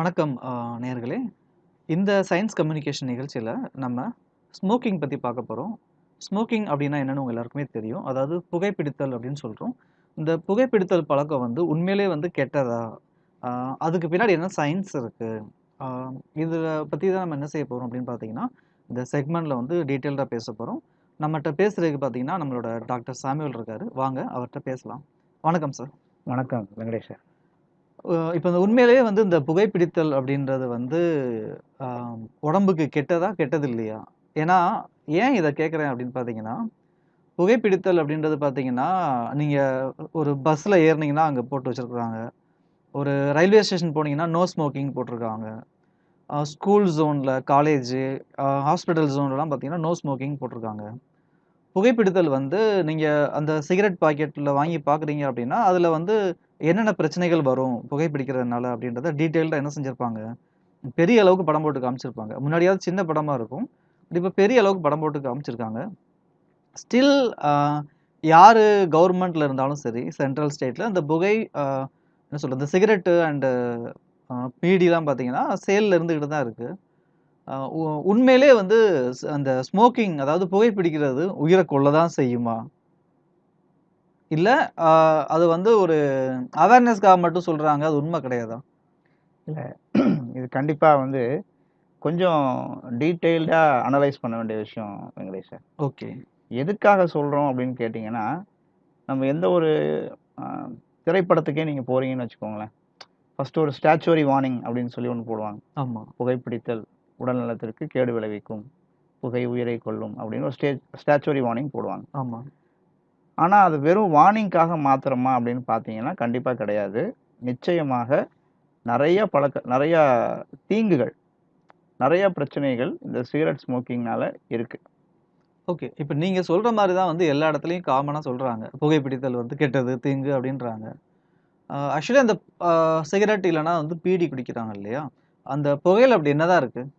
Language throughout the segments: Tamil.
வணக்கம் நேர்களே இந்த சயின்ஸ் கம்யூனிகேஷன் நிகழ்ச்சியில் நம்ம ஸ்மோக்கிங் பற்றி பார்க்க போகிறோம் ஸ்மோக்கிங் அப்படின்னா என்னென்னு உங்கள் எல்லாருக்குமே தெரியும். அதாவது புகைப்பிடித்தல் அப்படின்னு சொல்கிறோம் இந்த புகைப்பிடித்தல் பழக்கம் வந்து உண்மையிலே வந்து கெட்டதா? அதுக்கு பின்னாடி என்ன சயின்ஸ் இருக்குது இதில் பற்றி தான் நம்ம என்ன செய்ய போகிறோம் அப்படின்னு பார்த்தீங்கன்னா, இந்த செக்மெண்ட்டில் வந்து டீட்டெயில்டாக பேச போகிறோம் நம்மகிட்ட பேசுகிறதுக்கு பார்த்தீங்கன்னா, நம்மளோட டாக்டர் சாமுவேல் இருக்காரு. வாங்க அவர்கிட்ட பேசலாம். வணக்கம் சார். வணக்கம் வெங்கடேஷ் சார். இப்போ இந்த உண்மையிலேயே வந்து இந்த புகைப்பிடித்தல் அப்படின்றது வந்து உடம்புக்கு கெட்டதா? கெட்டது இல்லையா? ஏன்னா, ஏன் இதை கேட்குறேன் அப்படின்னு பார்த்தீங்கன்னா, புகைப்பிடித்தல் அப்படின்றது பார்த்தீங்கன்னா, நீங்கள் ஒரு பஸ்ஸில் ஏறுனீங்கன்னா அங்கே போட்டு வச்சுருக்குறாங்க ஒரு ரயில்வே ஸ்டேஷன் போனீங்கன்னா, நோ ஸ்மோக்கிங் போட்டிருக்காங்க. ஸ்கூல் ஜோனில் காலேஜு, ஹாஸ்பிட்டல் ஜோன்லலாம் பார்த்தீங்கன்னா, நோ ஸ்மோக்கிங் போட்டிருக்காங்க. புகைப்பிடித்தல் வந்து நீங்கள் அந்த சிகரெட் பாக்கெட்டில் வாங்கி பார்க்குறீங்க அப்படின்னா அதில் வந்து என்னென்ன பிரச்சனைகள் வரும் புகைப்பிடிக்கிறதுனால அப்படின்றத டீட்டெயில்டாக என்ன செஞ்சிருப்பாங்க, பெரிய அளவுக்கு படம் போட்டு காமிச்சிருப்பாங்க. முன்னாடியாவது சின்ன படமாக இருக்கும். இப்போ பெரிய அளவுக்கு படம் போட்டு காமிச்சிருக்காங்க. ஸ்டில் யார் கவர்மெண்ட்டில் இருந்தாலும் சரி, சென்ட்ரல் ஸ்டேட்டில் அந்த புகை என்ன என்ன இந்த சிகரெட்டு அண்டு பீடிலாம் பார்த்தீங்கன்னா, சேலில் இருந்துக்கிட்டு தான் இருக்குது உண்மையிலே உ உண்மையிலேயே வந்து அந்த ஸ்மோக்கிங் அதாவது புகைப்பிடிக்கிறது உயிரை கொள்ள தான் செய்யுமா? இல்ல அது வந்து ஒரு அவேர்னஸ்க்காக மட்டும் சொல்றாங்க. அது உண்ம கிடையாதா? இல்ல இது கண்டிப்பா வந்து கொஞ்சம் டீட்டெயில்டா அனலைஸ் பண்ண வேண்டிய விஷயம் வெங்கடேஷ் சார். ஓகே. எதுக்காக சொல்றோம் அப்டின்னு கேட்டீங்கன்னா, நம்ம எந்த ஒரு திரைப்படத்துக்கே நீங்க போறீங்கன்னு வச்சுக்கோங்களேன். ஃபர்ஸ்ட் ஒரு ஸ்டாச்சுவரி வார்னிங் அப்டின்னு சொல்லி ஒண்ணு போடுவாங்க. ஆமா. புகைப்பிடித்தல் உடல் நலத்திற்கு கேடு விளைவிக்கும். புகை உயிரை கொல்லும் அப்டின்னு ஒரு ஸ்டே ஸ்டாச்சுவரி வார்னிங் போடுவாங்க. ஆமா. ஆனால் அது வெறும் வார்னிங்க்காக மாத்திரமா அப்படின்னு பார்த்தீங்கன்னா, கண்டிப்பாக கிடையாது. நிச்சயமாக நிறைய பழக்க நிறையா தீங்குகள், நிறையா பிரச்சனைகள் இந்த சிகரெட் ஸ்மோக்கிங்னால இருக்குது ஓகே. இப்போ நீங்கள் சொல்கிற மாதிரி தான் வந்து எல்லா இடத்துலையும் காமனாக சொல்கிறாங்க புகைப்பிடித்தல் வந்து கெட்டது, தீங்கு அப்படின்றாங்க ஆக்சுவலி அந்த சிகரெட் இல்லைனா வந்து பீடி குடிக்கிறாங்க இல்லையா? அந்த புகையில் அப்படி என்னதான் இருக்குது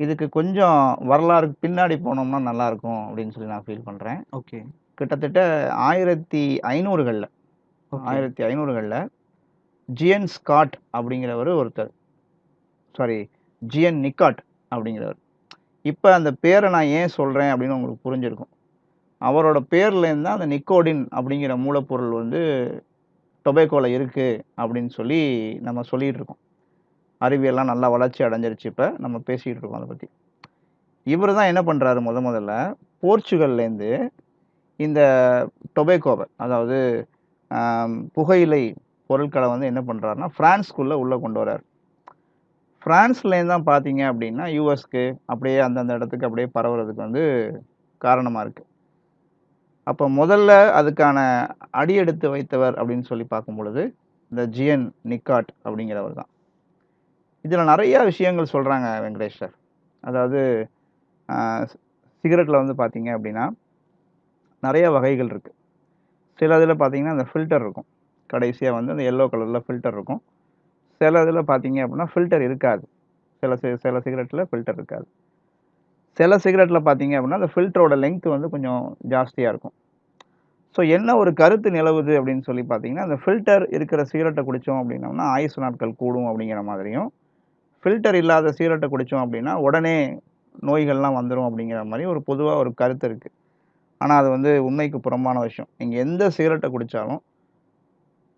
இதுக்கு கொஞ்சம் வரலாறு பின்னாடி போனோம்னா நல்லாருக்கும் அப்டின்னு சொல்லி நான் ஃபீல் பண்றேன். ஓகே. கிட்டத்தட்ட 1500கள்ல ஓகே. 1500கள்ல ஜிஎன் ஸ்காட் அப்டிங்கிறவரு ஒருத்தர். சாரி ஜிஎன் நிக்காட் அப்டிங்கிறவர். இப்ப அந்த பேர நான் ஏன் சொல்றேன் அப்டின்னு உங்களுக்கு புரிஞ்சிருக்கும். அவரோட பேர்லேருந்து தான் அந்த நிக்கோடின் அப்டிங்கிற மூலப்பொருள் வந்து டொபேக்கோல இருக்கு அப்டின்னு சொல்லி நம்ம சொல்லிட்டு இருக்கோம். அறிவியல்லாம் நல்லா வளர்ச்சி அடைஞ்சிருச்சு இப்போ நம்ம பேசிக்கிட்டு இருக்கோம் அதை பற்றி இவர் தான் என்ன பண்ணுறாரு முத முதல்ல? போர்ச்சுகல்லேருந்து இந்த டொபேக்கோவை அதாவது புகையிலை பொருட்களை வந்து என்ன பண்ணுறாருன்னா ஃப்ரான்ஸ்குள்ளே உள்ளே கொண்டு வரார் ஃப்ரான்ஸ்லேருந்து தான் பார்த்தீங்க அப்படின்னா யூஎஸ்க்கு அப்படியே அந்தந்த இடத்துக்கு அப்படியே பரவுறதுக்கு வந்து காரணமாக இருக்குது அப்போ முதல்ல அதுக்கான அடி எடுத்து வைத்தவர் அப்படின்னு சொல்லி பார்க்கும் பொழுது இந்த ஜிஎன் நிக்காட் அப்படிங்கிறவர் தான். இதில் நிறையா விஷயங்கள் சொல்கிறாங்க வெங்கடேஷ் சார். அதாவது சிகரெட்டில் வந்து பார்த்தீங்க அப்படின்னா நிறைய வகைகள் இருக்குது சில இதில் பார்த்தீங்கன்னா, அந்த ஃபில்டர் இருக்கும். கடைசியாக வந்து அந்த எல்லோ கலரில் ஃபில்டர் இருக்கும். சில இதில் பார்த்தீங்க அப்படின்னா ஃபில்டர் இருக்காது. சில சில சிகரெட்டில் ஃபில்டர் இருக்காது. சில சிகரெட்டில் பார்த்தீங்க அப்படின்னா அந்த ஃபில்டரோட லென்த்து வந்து கொஞ்சம் ஜாஸ்தியாக இருக்கும். ஸோ என்ன ஒரு கருத்து நிலவுது அப்படின்னு சொல்லி பார்த்தீங்கன்னா, அந்த ஃபில்டர் இருக்கிற சிகரெட்டை குடித்தோம் அப்படின்னோம்னா ஆயுசு நாட்கள் கூடும் அப்படிங்கிற மாதிரியும், ஃபில்டர் இல்லாத சிகரெட்டை குடித்தோம் அப்படின்னா உடனே நோய்கள்லாம் வந்துடும் அப்படிங்கிற மாதிரி ஒரு பொதுவாக ஒரு கருத்து இருக்குது ஆனால் அது வந்து உண்மைக்கு புறம்பான விஷயம். நீங்கள் எந்த சிகரெட்டை குடித்தாலும்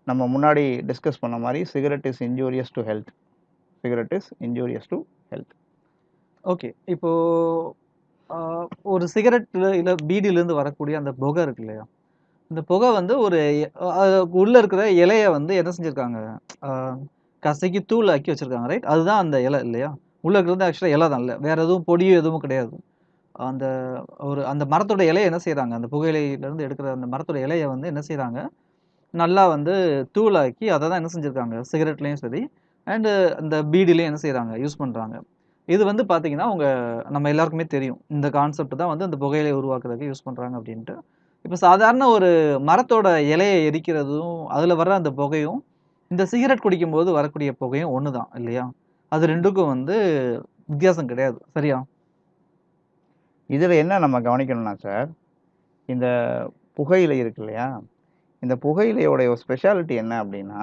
நம்ம முன்னாடி டிஸ்கஸ் பண்ண மாதிரி cigarette is injurious to health. Cigarette is injurious to health. Okay. இப்போது ஒரு சிகரெட்டில் இல்லை பீடியிலேருந்து வரக்கூடிய அந்த புகை இருக்கு இல்லையா? இந்த புகை வந்து ஒரு உள்ளே இருக்கிற இலையை வந்து என்ன செஞ்சுருக்காங்க கசக்கி தூள் தூளாக்கி வச்சுருக்காங்க ரைட்? அதுதான் அந்த இலை இல்லையா? உள்ளே இருக்கிறது ஆக்சுவலாக இலை தான் இல்லை வேறு எதுவும் பொடியும் எதுவும் கிடையாது. அந்த ஒரு அந்த மரத்தோட இலைய என்ன செய்கிறாங்க அந்த புகையிலையிலேருந்து எடுக்கிற அந்த மரத்தோட இலையை வந்து என்ன செய்கிறாங்க நல்லா வந்து தூளாக்கி அதை தான் என்ன செஞ்சுருக்காங்க சிகரெட்லேயும் சரி, அண்டு அந்த பீடிலையும் என்ன செய்கிறாங்க யூஸ் பண்ணுறாங்க இது வந்து பார்த்திங்கன்னா அவங்க நம்ம எல்லாருக்குமே தெரியும். இந்த கான்செப்ட் தான் வந்து அந்த புகையிலைய உருவாக்குறதுக்கு யூஸ் பண்ணுறாங்க அப்படின்ட்டு இப்போ சாதாரண ஒரு மரத்தோட இலையை எரிக்கிறதும், அதில் வர்ற அந்த புகையும், இந்த சிகரெட் குடிக்கும்போது வரக்கூடிய புகையும் ஒண்ணு தான் இல்லையா? அது 2க்கும் வந்து வித்தியாசம் கிடையாது. சரியா? இதுல என்ன நம்ம கவனிக்கணும்னா சார், இந்த புகையிலை இருக்கு இல்லையா? இந்த புகையிலையோட ஒரு ஸ்பெஷாலிட்டி என்ன அப்டின்னா,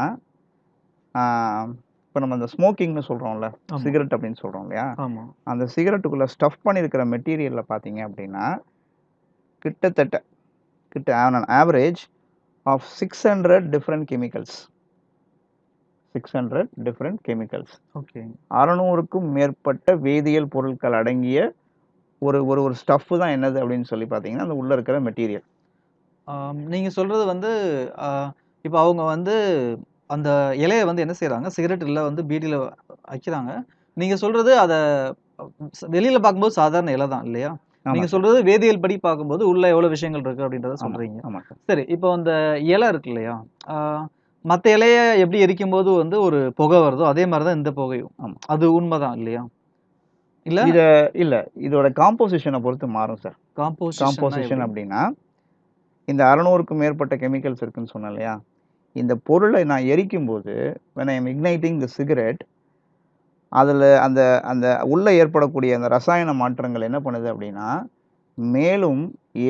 இப்போ நம்ம அந்த ஸ்மோக்கிங்னு சொல்கிறோம்ல. சிகரெட் அப்படின்னு சொல்கிறோம் இல்லையா ஆமா. அந்த சிகரெட்டுக்குள்ளே ஸ்டஃப் பண்ணியிருக்கிற மெட்டீரியலில் பார்த்தீங்க அப்படின்னா கிட்டத்தட்ட கிட்ட on average of six hundred different chemicals six hundred different chemicals okay. அறநூறுக்கும் மேற்பட்ட வேதியியல் பொருட்கள் அடங்கிய ஒரு ஒரு ஒரு ஸ்டஃப் தான் என்னது அப்படின்னு சொல்லி பார்த்தீங்கன்னா அந்த உள்ளே இருக்கிற மெட்டீரியல் ஆம், நீங்க சொல்றது வந்து இப்ப அவங்க வந்து அந்த இலைய வந்து என்ன செய்றாங்க, சிகரெட் இல்ல வந்து பீடியில வைக்கிறாங்க. நீங்க சொல்றது அத வெளியில பார்க்கும்போது சாதாரண இலை தான் இல்லையா? நீங்க சொல்றது வேதியியல் படி பார்க்கும்போது உள்ள எவ்வளவு விஷயங்கள் இருக்கு அப்படின்றத சொல்றீங்க. சரி, இப்போ அந்த இலை இருக்கு இல்லையா? மத்த இலைய எப்படி எரிக்கும்போது வந்து ஒரு புகை வருதோ, அதே மாரி தான் இந்த புகையும். அது உண்மதான் இல்லையா? இல்ல இத இல்ல இதோட காம்போசிஷனை பொறுத்து மாறும் சார் காம்போசிஷன்னா காம்போசிஷன்? அப்படின்னா இந்த அறநூறுக்கும் மேற்பட்ட கெமிக்கல்ஸ் இருக்குன்னு சொன்னேன் இல்லையா இந்த பொருளை நான் எரிக்கும்போது when I am igniting the cigarette அதில் அந்த அந்த உள்ளே ஏற்படக்கூடிய அந்த ரசாயன மாற்றங்கள் என்ன பண்ணுது அப்படின்னா மேலும்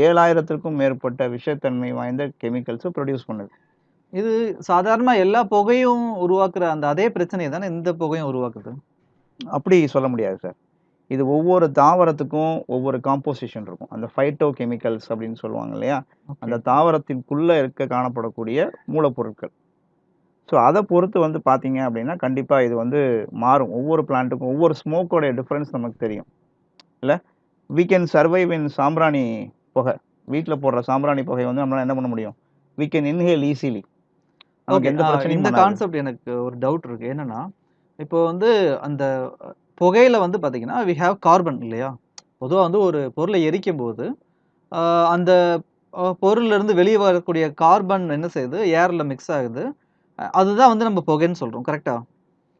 ஏழாயிரத்திற்கும் மேற்பட்ட விஷத்தன்மை வாய்ந்த கெமிக்கல்ஸை ப்ரொடியூஸ் பண்ணுது இது சாதாரணமா எல்லா புகையும் உருவாக்குற அந்த அதே பிரச்சனைய தானே இந்த புகையும் உருவாக்குது? அப்படி சொல்ல முடியாது சார் இது ஒவ்வொரு தாவரத்துக்கும் ஒவ்வொரு காம்போசிஷன் இருக்கும். அந்த ஃபைட்டோ கெமிக்கல்ஸ் அப்படின்னு சொல்லுவாங்க இல்லையா. அந்த தாவரத்திற்குள்ளே இருக்க காணப்படக்கூடிய மூலப்பொருட்கள். ஸோ அதை பொறுத்து வந்து பார்த்தீங்க அப்படின்னா கண்டிப்பாக இது வந்து மாறும். ஒவ்வொரு பிளான்ட்டுக்கும் ஒவ்வொரு ஸ்மோக்கோடைய டிஃப்ரென்ஸ் நமக்கு தெரியும். இல்லை? We can சர்வைவ் இன் சாம்பிராணி புகை. வீட்டில் போடுற சாம்பிராணி புகை வந்து நம்மளால என்ன பண்ண முடியும்? We can inhale easily. நமக்கு. எந்த பிரச்சனையும் இந்த கான்செப்ட் எனக்கு ஒரு டவுட் இருக்கு. என்னன்னா, இப்போ வந்து அந்த புகையில வந்து பார்த்தீங்கன்னா, வி ஹேவ் கார்பன் இல்லையா? பொதுவா வந்து ஒரு பொருளை எரிக்கும்போது, ஆ, அந்த பொருள்ல இருந்து வெளிய வரக்கூடிய கார்பன் என்ன செய்யுது? ஏர்ல மிக்ஸ் ஆகுது. அதுதான் வந்து நம்ம புகைன்னு சொல்றோம். கரெக்ட்டா?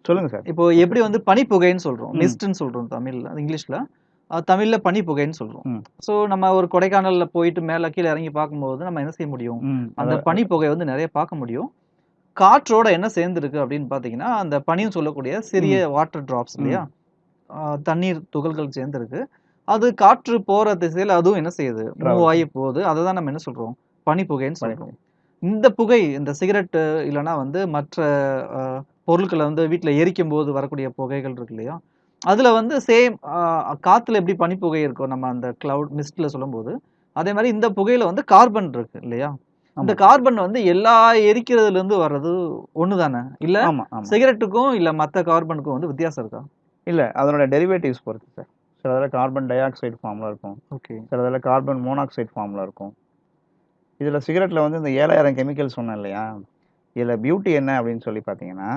சொல்லுங்க சார் இப்போ எப்படி வந்து பனிப்புகைன்னு சொல்றோம். ம். மிஸ்ட்ன்னு சொல்றோம் தமிழ்ல. இங்கிலீஷ்ல. தமிழ்ல பனிப்புகைன்னு சொல்றோம். ம் ஸோ நம்ம ஒரு கொடைக்கானல்ல போயிட்டு மேல கீழ இறங்கி பார்க்கும்போது நம்ம என்ன செய்ய முடியும்? அந்த அத- பனிப்புகை வந்து நிறைய பார்க்க முடியும். காற்றோட என்ன சேர்ந்திருக்கு அப்படின்னு பார்த்தீங்கன்னா, அந்த பனின்னு சொல்லக்கூடிய சிறிய வாட்டர் டிராப்ஸ் இல்லையா? தண்ணீர் துகள்கள் சேர்ந்திருக்கு. அது காற்று போற திசையில அதுவும் என்ன செய்யுது? மூவ் ஆகி போகுது. அத தான் நம்ம என்ன சொல்றோம்? பனிப்புகைன்னு பனி- சொல்றோம். இந்த புகை இந்த சிகரெட் இல்லன்னா வந்து மற்ற பொருட்கள வந்து வீட்ல எரிக்கும்போது வரக்கூடிய புகைகள் இருக்கு இல்லையா? அதுல வந்து சேம் காத்துல எப்படி பனிப்புகை இருக்கும் நம்ம அந்த கிளவுட் மிஸ்ட்ல சொல்லும்போது, அதே மாரி இந்த புகையில வந்து கார்பன் இருக்கு இல்லையா? இந்த கார்பன் வந்து எல்லா எரிக்கிறதுல இருந்து வர்றது ஒண்ணு தானே? இல்ல சிகரெட்டுக்கும் இல்ல மத்த கார்பனுக்கும் வந்து வித்தியாசம் இருக்கா? இல்ல அதனோட டெரிவேட்டிவ்ஸ் பொறுத்து சார் சில இதில் கார்பன் டை ஆக்சைடு ஃபார்மில் இருக்கும். ஓகே. சில இதில் கார்பன் மோனாக்சைடு ஃபார்மில் இருக்கும். இதில் சிகரெட்டில் வந்து இந்த ஏழாயிரம் கெமிக்கல் சொன்னேன் இல்லையா? இதில் பியூட்டி என்ன அப்படின்னு சொல்லி பார்த்தீங்கன்னா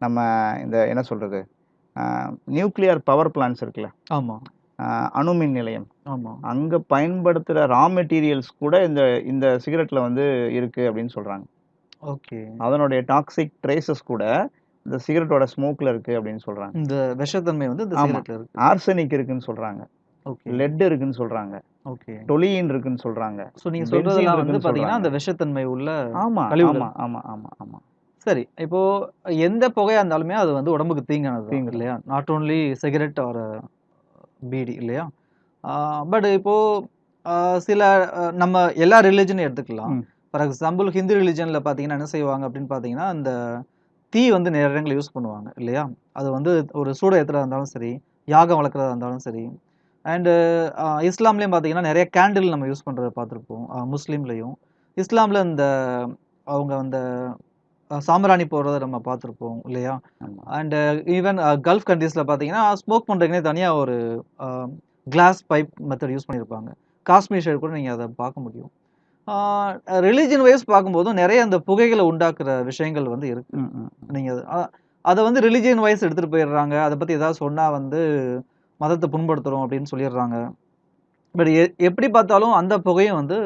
நம்ம இந்த என்ன சொல்கிறது நியூக்ளியர் பவர் பிளான்ஸ் இருக்குல்ல? ஆமா, ஆஹ் அணுமின் நிலையம் ஆமா. அங்கே பயன்படுத்துகிற ரா மெட்டீரியல்ஸ் கூட இந்த இந்த சிகரெட்டில் வந்து இருக்குது அப்படின்னு சொல்கிறாங்க ஓகே. அதனுடைய டாக்ஸிக் ட்ரேசஸ் கூட இந்த சிகரெட்டோட ஸ்மோக்கில் இருக்குது அப்படின்னு சொல்கிறாங்க இந்த விஷத்தன்மை வந்து ஆமா. சிகரெட்ல இருக்கு. ஆர்சனிக் இருக்குன்னு சொல்கிறாங்க ஓகே. லெட் இருக்குன்னு சொல்கிறாங்க ஓகே. டொலியின் இருக்குன்னு சொல்கிறாங்க சோ நீங்க சொல்றதெல்லாம் வந்து பாத்தீங்கன்னா, அந்த சொல்றாங்க. விஷத்தன்மை உள்ள ஆமாம் கழிவுகள். ஆமாம் ஆமாம் ஆமாம் ஆமாம் சரி. இப்போ எந்த புகையா இருந்தாலுமே அது வந்து உடம்புக்கு தீங்கானது தீங்கு இல்லையா? Not only cigarette or beedi இல்லையா? பட் இப்போ ஆ, சில நம்ம எல்லா ரிலிஜனையும் எடுத்துக்கலாம். ஃபார் எக்ஸாம்பிள் ஹிந்து ரிலிஜன்ல பாத்தீங்கன்னா என்ன செய்வாங்க அப்படின்னு பாத்தீங்கன்னா, அந்த தீ வந்து நிறைய இடங்கள்ல யூஸ் பண்ணுவாங்க இல்லையா? அது வந்து ஒரு சூட ஏத்துறதா இருந்தாலும் சரி, யாகம் வளர்க்கறதா இருந்தாலும் சரி. அண்ட் இஸ்லாம்லயும் பாத்தீங்கன்னா நிறைய கேண்டில் நம்ம யூஸ் பண்றத பார்த்திருப்போம். முஸ்லீம்லயும். இஸ்லாம்ல இந்த அவங்க அந்த சாம்பிராணி போடுறத நம்ம பார்த்திருப்போம் இல்லையா? அண்ட் ஈவன் கல்ஃப் கண்ட்ரீஸ்ல பாத்தீங்கன்னா, ஸ்மோக் பண்றதுக்குன்னே தனியா ஒரு கிளாஸ் பைப் மெத்தட் யூஸ் பண்ணியிருப்பாங்க. காஷ்மீர் சைடு கூட நீங்க அத பார்க்க முடியும். ரிலிஜன் வைஸ் பார்க்கும்போதும் நிறைய அந்த புகைகள உண்டாக்குற விஷயங்கள் வந்து இருக்கு. ம் ம் ம். நீங்க அ, அத வந்து ரிலிஜியன் வைஸ் எடுத்துட்டு போயிடுறாங்க. அத பத்தி ஏதாவது சொன்னா வந்து மதத்த புண்படுத்துறோம் அப்படின்னு சொல்லிடுறாங்க. பட் எ எப்படி பார்த்தாலும் அந்த புகையும் வந்து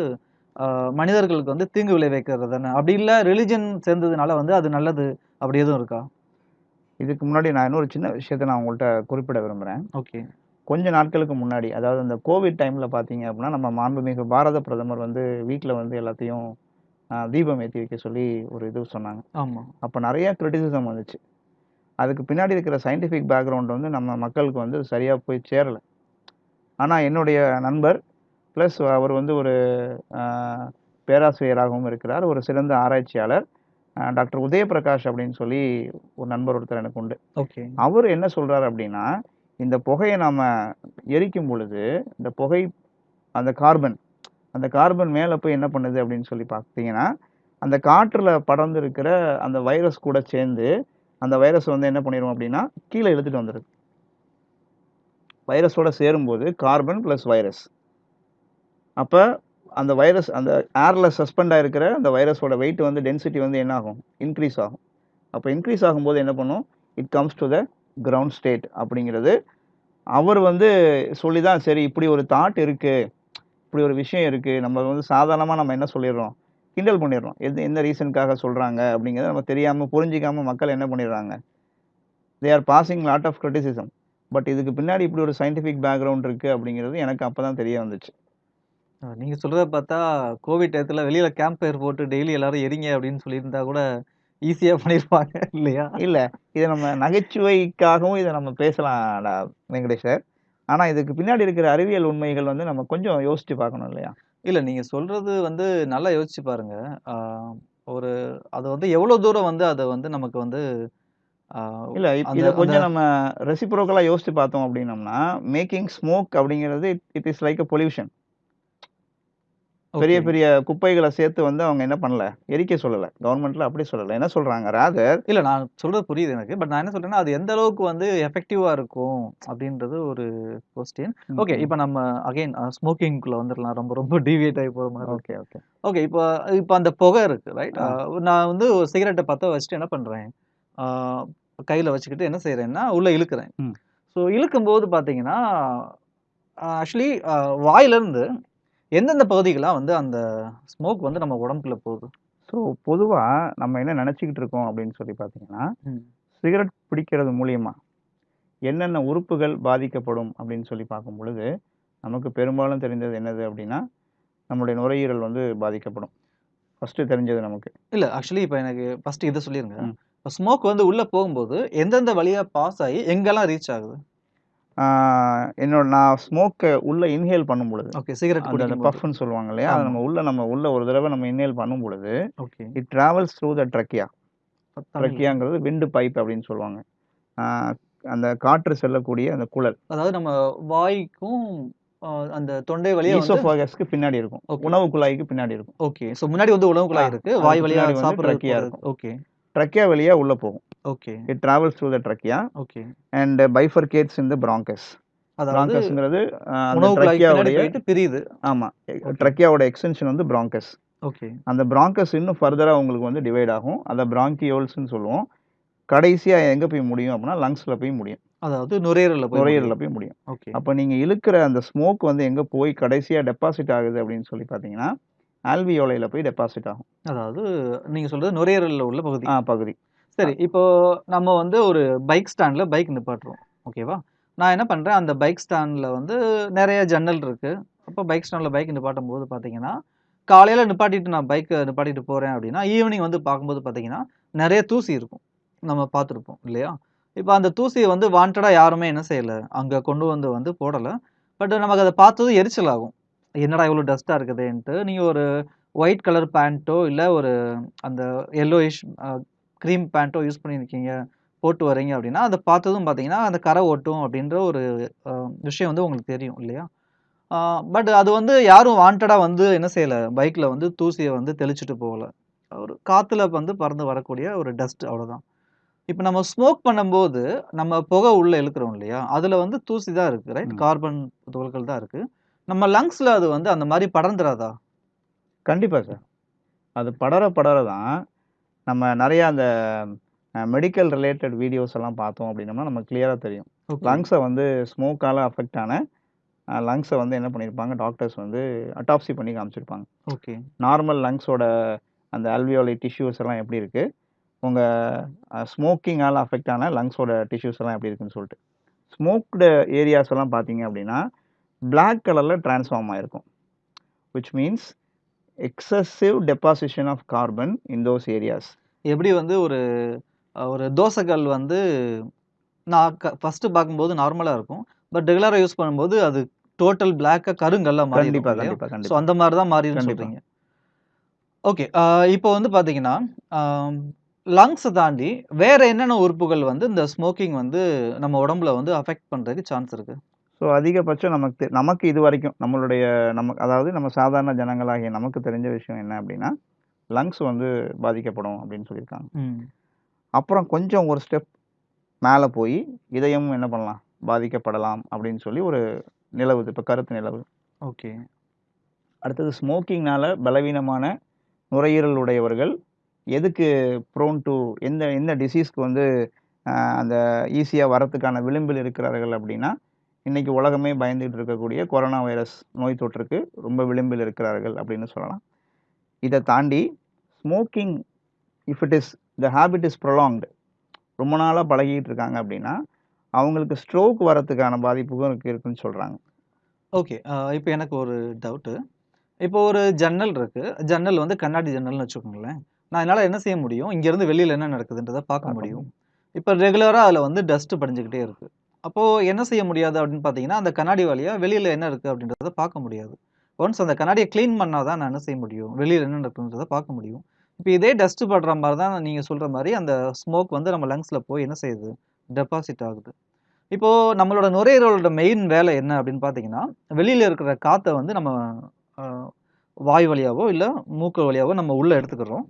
மனிதர்களுக்கு வந்து தீங்கு விளைவிக்கிறது தானே. அப்படி இல்ல ரிலிஜன் சேர்ந்ததுனால வந்து அது நல்லது அப்படி எதுவும் இருக்கா? இதுக்கு முன்னாடி நான் இன்னொரு சின்ன விஷயத்த நான் உங்கள்கிட்ட குறிப்பிட விரும்புகிறேன் ஓகே. கொஞ்ச நாட்களுக்கு முன்னாடி அதாவது அந்த கோவிட் டைமில் பார்த்தீங்க அப்படின்னா நம்ம மாண்புமிகு பாரத பிரதமர் வந்து வீட்டில் வந்து எல்லாத்தையும் தீபம் ஏற்றி வைக்க சொல்லி ஒரு இது சொன்னாங்க ஆமா. அப்போ நிறைய கிரிட்டிசிசம் வந்துச்சு அதுக்கு பின்னாடி இருக்கிற சயின்டிஃபிக் பேக்ரவுண்ட் வந்து நம்ம மக்களுக்கு வந்து சரியாக போய் சேரலை ஆனால் என்னுடைய நண்பர் ப்ளஸ் அவர் வந்து ஒரு பேராசிரியராகவும் இருக்கிறார் ஒரு சிறந்த ஆராய்ச்சியாளர் டாக்டர் உதயபிரகாஷ் அப்படின்னு சொல்லி ஒரு நண்பர் ஒருத்தர் எனக்கு உண்டு. ஓகே. அவரு என்ன சொல்றாரு அப்படின்னா, இந்த புகைய நாம எரிக்கும் பொழுது, இந்த புகை அந்த கார்பன் அந்த கார்பன் மேல போய் என்ன பண்ணுது அப்படின்னு சொல்லி பார்த்தீங்கன்னா, அந்த காற்றுல படர்ந்து இருக்கிற அந்த வைரஸ் கூட சேர்ந்து, அந்த வைரஸ் வந்து என்ன பண்ணிரும் அப்படின்னா, கீழ இழுத்துட்டு வந்துருது. வைரஸோட சேரும்போது கார்பன் பிளஸ் வைரஸ். அப்போ அந்த வைரஸ் அந்த ஏர்ல சஸ்பெண்ட் ஆகிருக்கிற அந்த வைரஸோட வெயிட் வந்து டென்சிட்டி வந்து என்ன ஆகும்? இன்க்ரீஸ் ஆகும். அப்போ இன்க்ரீஸ் ஆகும்போது என்ன பண்ணும்? It comes to the ground state அப்படிங்கிறது அவர் வந்து சொல்லி தான் சரி இப்படி ஒரு தாட் இருக்குது இப்படி ஒரு விஷயம் இருக்குது நம்ம வந்து சாதாரணமாக நம்ம என்ன சொல்லிடுறோம்? கிண்டல் பண்ணிடுறோம். எது எந்த ரீசனுக்காக சொல்கிறாங்க அப்படிங்கிறத நம்ம தெரியாமல் புரிஞ்சிக்காமல் மக்கள் என்ன பண்ணிடுறாங்க? They are passing lot of criticism. But இதுக்கு பின்னாடி இப்படி ஒரு சயின்டிஃபிக் பேக்ரவுண்ட் இருக்குது அப்படிங்கிறது எனக்கு அப்போ தான் தெரிய வந்துச்சு. அ நீங்க சொல்றத பார்த்தா, கோவிட் டயத்துல வெளியில கேம்ப் ஃபயர் போட்டு டெய்லி எல்லாரும் எரிங்க அப்படின்னு சொல்லியிருந்தா கூட ஈஸியா பண்ணியிருப்பாங்க இல்லையா? இல்ல. இத நம்ம நகைச்சுவைக்காகவும் இத நம்ம பேசலாம் டா வெங்கடேஷ் சார். ஆனா இதுக்கு பின்னாடி இருக்கிற அறிவியல் உண்மைகள் வந்து நம்ம கொஞ்சம் யோசிச்சு பார்க்கணும் இல்லையா? இல்ல நீங்க சொல்றது வந்து நல்லா யோசிச்சு பாருங்க. ஆ ஒரு அது வந்து எவ்வளோ தூரம் வந்து அத வந்து நமக்கு வந்து ஆ இல்ல இப் அந்த இத அந்த கொஞ்சம் நம்ம ரெசிப்ரோக்கலா யோசிச்சு பார்த்தோம் அப்படின்னம்னா, மேக்கிங் ஸ்மோக் அப்படிங்கிறது it is like a pollution. பெரிய. பெரிய குப்பைகள சேர்த்து வந்து அவங்க என்ன பண்ணல? எரிக்க சொல்லல. கவர்ன்மெண்ட்ல அப்படி சொல்லல. என்ன சொல்றாங்க? ராதர் இல்ல நான் சொல்றது புரியுது எனக்கு. பட் நான் என்ன சொல்றேன்னா, அது எந்த அளவுக்கு வந்து எஃபெக்டிவா இருக்கும் அப்படின்றது ஒரு கொஸ்டின். ஓகே. இப்ப நம்ம அகைன் அ ஸ்மோக்கிங்க்குள்ள வந்துரலாம். ரொம்ப ரொம்ப டீவியேட் ஆகி போற இருக்கு. Okay, okay. ஓகே. இப்ப இப்ப அந்த புகை இருக்கு ரைட்? நான் வந்து ஒரு சிகரெட்ட பத்த வச்சுட்டு என்ன பண்றேன்? கையில வச்சுக்கிட்டு என்ன செய்றேன்னா, உள்ள இழுக்கிறேன். ஸோ இழுக்கும்போது பார்த்தீங்கன்னா, ஆக்சுவலி வாயிலருந்து எந்தெந்த பகுதிகள்லாம் வந்து அந்த ஸ்மோக் வந்து நம்ம உடம்புக்குள்ள போகுது? ஸோ பொதுவா நம்ம என்ன நெனச்சுக்கிட்டு இருக்கோம் அப்படின்னு சொல்லி பார்த்தீங்கன்னா. சிகரெட் பிடிக்கிறது மூலியமா என்னென்ன உறுப்புகள் பாதிக்கப்படும் அப்படின்னு சொல்லி பார்க்கும் பொழுது, நமக்கு பெரும்பாலும் தெரிந்தது என்னது அப்படின்னா, நம்முடைய நுரையீரல் வந்து பாதிக்கப்படும். ஃபர்ஸ்ட்டு தெரிஞ்சது நமக்கு. இல்ல ஆக்சுவலி இப்ப எனக்கு ஃபர்ஸ்ட் இத சொல்லிருங்க. ம். இப்ப ஸ்மோக் வந்து உள்ள போகும்போது எந்தெந்த வழியா பாஸ் ஆகி எங்கெல்லாம் ரீச் ஆகுது? என்னோட நான் ஸ்மோக்க உள்ள இன்ஹேல் பண்ணும் பொழுது, ஓகே. சிகரெட் அந்த அந்த. பஃப்ன்னு சொல்லுவாங்க இல்லையா? அத. நம்ம உள்ள நம்ம உள்ள ஒரு தடவ நம்ம இன்ஹேல் பண்ணும் பொழுது, okay. It travels through the trachea. ட்ரக்கியாங்கிறது wind pipe அப்படின்னு சொல்லுவாங்க. அந்த காற்று செல்லக்கூடிய அந்த குழல். அதாவது நம்ம வாய்க்கும் அந்த தொண்டை வழியா ஈசோஃபேகஸ்க்கு பின்னாடி இருக்கும். உணவு குழாய்க்கு பின்னாடி இருக்கும். ஓகே. ஸோ முன்னாடி வந்து உணவு குழாய் இருக்கு. வாய் வழியா சாப்பிடுறதுக்கு ட்ரக்கியா. இருக்கும். ஓகே. ட்ரக்கியா வழியா உள்ள போகும். Okay. It travels through the trachea okay. And bifurcates in the bronchus. பிராங்கஸ்ங்கிறது ட்ரக்கியாவுடைய பிரியுது. ஆமா. ஓகே. ட்ரக்கியாவோட எக்ஸ்டென்ஷன் வந்து பிராங்கஸ். ஓகே. அந்த பிராங்கஸ் இன்னும் ஃபர்தரா உங்களுக்கு வந்து டிவைட் ஆகும். அத பிராங்கியோல்ஸ்ன்னு சொல்லுவோம். கடைசியா எங்க போய் முடியும் அப்படின்னா, லங்ஸ்ல போய் முடியும். அதாவது நுரையீரல்ல நுரையீரல்ல. போய் முடியும். ஓகே. அப்ப நீங்க இழுக்கிற அந்த ஸ்மோக் வந்து எங்க போய் கடைசியா டெபாசிட் ஆகுது அப்படின்னு சொல்லி பார்த்தீங்கன்னா, ஆல்வியோலைல போய் டெபாசிட் ஆகும். அதாவது நீங்க சொல்றது நுரையீரல்ல உள்ள பகுதி. ஆ பகுதி. சரி. இப்போ நம்ம வந்து ஒரு பைக் ஸ்டாண்ட்ல பைக் நிப்பாட்டுறோம். ஓகேவா? நான் என்ன பண்றேன், அந்த பைக் ஸ்டாண்ட்ல வந்து நெறைய ஜன்னல் இருக்கு. அப்ப பைக் ஸ்டாண்ட்ல பைக் நிப்பாட்டும்போது பார்த்தீங்கன்னா, காலையில நிப்பாட்டிட்டு நான் பைக்க நிப்பாட்டிட்டு போறேன் அப்படின்னா, ஈவினிங் வந்து பார்க்கும்போது பார்த்தீங்கன்னா, நெறைய தூசி இருக்கும். நம்ம பார்த்துருப்போம் இல்லையா? இப்ப அந்த தூசிய வந்து வாண்டடா யாருமே என்ன செய்யல, அங்க கொண்டு வந்து வந்து போடல. பட் நமக்கு அத பார்த்ததும் எரிச்சல் ஆகும். என்னடா இவ்வளோ டஸ்ட்டா இருக்குதேன்ட்டு, நீங்க ஒரு ஒயிட் கலர் பேண்ட்டோ, இல்ல ஒரு அந்த அ கிரீம் பேண்ட்டோ யூஸ் பண்ணியிருக்கீங்க, போட்டு வரீங்க அப்படின்னா, அத பார்த்ததும் பார்த்தீங்கன்னா, அந்த கரை ஒட்டும் அப்படின்ற ஒரு விஷயம் வந்து உங்களுக்கு தெரியும் இல்லையா? பட் அது வந்து யாரும் வாண்டடா வந்து என்ன செய்யல, பைக்ல வந்து தூசிய வந்து தெளிச்சுட்டு போகல. ஒரு காத்துல வந்து பறந்து வரக்கூடிய ஒரு டஸ்ட் அவ்வளோதான். இப்ப நம்ம ஸ்மோக் பண்ணும்போது, நம்ம புகை உள்ள இழுக்கிறோம் இல்லையா? அதுல வந்து தூசி தான் இருக்கு ரைட்? கார்பன் துகள்கள் தான் இருக்கு. நம்ம லங்ஸ்ல அது வந்து அந்த மாரி படர்ந்துராதா? கண்டிப்பா சார். அது படர படர தான் நம்ம நெறைய அந்த மெடிக்கல் ரிலேட்டட் வீடியோஸ் எல்லாம் பார்த்தோம் அப்படின்னம்னா, நமக்கு கிளியரா தெரியும். லங்ஸ வந்து ஸ்மோக்கால அஃபெக்ட் ஆன லங்ஸ வந்து என்ன பண்ணியிருப்பாங்க, டாக்டர்ஸ் வந்து அட்டாப்சி பண்ணி காமிச்சிருப்பாங்க. ஓகே. நார்மல் லங்ஸோட அந்த அல்வியோலை டிஷ்யூஸ் எல்லாம் எப்படி இருக்கு? உங்க அ ஸ்மோக்கிங்கால அஃபெக்ட் ஆன லங்ஸோட டிஷ்யூஸ் எல்லாம் எப்படி இருக்குன்னு சொல்லிட்டு. ஸ்மோக்டு ஏரியாஸ் எல்லாம் பார்த்தீங்க அப்படின்னா, பிளாக் கலர்ல டிரான்ஸ்ஃபார்ம் ஆயிருக்கும். Which means excessive deposition of carbon in those areas. எப்படி வந்து ஒரு ஒரு தோசைக்கல் வந்து நான் க ஃபர்ஸ்ட்டு பார்க்கும்போது நார்மலா இருக்கும். பட் ரெகுலரா யூஸ் பண்ணும்போது அது டோட்டல் பிளாக்கா கருங்கல்லா மாறிரும் கண்டிப்பா, இல்லையா? கண்டிப்பா, ஸோ. அந்த மாரி தான் கண்டிப்பா. சொல்றீங்க. ஓகே. இப்போ வந்து பார்த்தீங்கன்னா, லங்ஸ தாண்டி வேற என்னென்ன உறுப்புகள் வந்து இந்த ஸ்மோக்கிங் வந்து நம்ம உடம்புல வந்து அஃபெக்ட் பண்றதுக்கு சான்ஸ் இருக்கு? ஸோ அதிகபட்சம் நமக்கு நமக்கு இதுவரைக்கும் நம்மளுடைய நம்ம அதாவது நம்ம சாதாரண ஜனங்களாகிய நமக்கு தெரிஞ்ச விஷயம் என்ன அப்படின்னா, லங்ஸ் வந்து பாதிக்கப்படும் அப்படின்னு சொல்லியிருக்காங்க. அப்புறம் கொஞ்சம் ஒரு ஸ்டெப் மேல போயி, இதயமும் என்ன பண்ணலாம்? பாதிக்கப்படலாம் அப்படின்னு சொல்லி ஒரு நிலவுது. இப்ப கருத்து நிலவுது. ஓகே. அடுத்தது ஸ்மோக்கிங்னால பலவீனமான நுரையீரல் உடையவர்கள் எதுக்கு ப்ரோன் டூ எந்த எந்த டிசீஸ்க்கு வந்து அந்த ஈஸியா வரதுக்கான விளிம்பில் இருக்கிறார்கள் அப்படின்னா, இன்னைக்கு உலகமே பயந்துகிட்டு இருக்கக்கூடிய கொரோனா வைரஸ் நோய் தொற்றுக்கு ரொம்ப விளிம்பில் இருக்கிறார்கள் அப்படின்னு சொல்லலாம். இத தாண்டி smoking if it is the habit is prolonged ரொம்ப நாளா பழகிட்டு இருக்காங்க அப்படின்னா, அவங்களுக்கு ஸ்ட்ரோக் வரதுக்கான பாதிப்புக்கும் இருக்கு இருக்குன்னு சொல்றாங்க. ஓகே. இப்ப எனக்கு ஒரு டவுட்டு. இப்போ ஒரு ஜன்னல் இருக்கு. ஜன்னல் வந்து கண்ணாடி ஜன்னல்னு வச்சுக்கோங்களேன். நான் என்னால என்ன செய்ய முடியும்? இங்கேருந்து வெளியில என்ன நடக்குதுன்றத பார்க்க முடியும். இப்ப ரெகுலரா அதுல வந்து டஸ்ட் படிஞ்சுக்கிட்டே இருக்கு. அப்போது என்ன செய்ய முடியாது அப்படின்னு பார்த்தீங்கன்னா, அந்த கண்ணாடி வழியாக வெளியில் என்ன இருக்குது அப்படின்றத பார்க்க முடியாது. ஒன்ஸ் அந்த கண்ணாடியை க்ளீன் பண்ணால் தான் நான் என்ன செய்ய முடியும்? வெளியில் என்ன நடக்குதுன்றத பார்க்க முடியும். இப்போ இதே டஸ்ட் படுற மாதிரி தான் நீங்கள் சொல்கிற மாதிரி அந்த ஸ்மோக் வந்து நம்ம லங்ஸில் போய் என்ன செய்யுது? டெபாசிட் ஆகுது. இப்போது நம்மளோட நுரையீரலோட மெயின் வேலை என்ன அப்படின்னு பார்த்தீங்கன்னா, வெளியில் இருக்கிற காற்றை வந்து நம்ம வாய் வழியாவோ, இல்லை மூக்கு வழியாவோ நம்ம உள்ளே எடுத்துக்கிறோம்.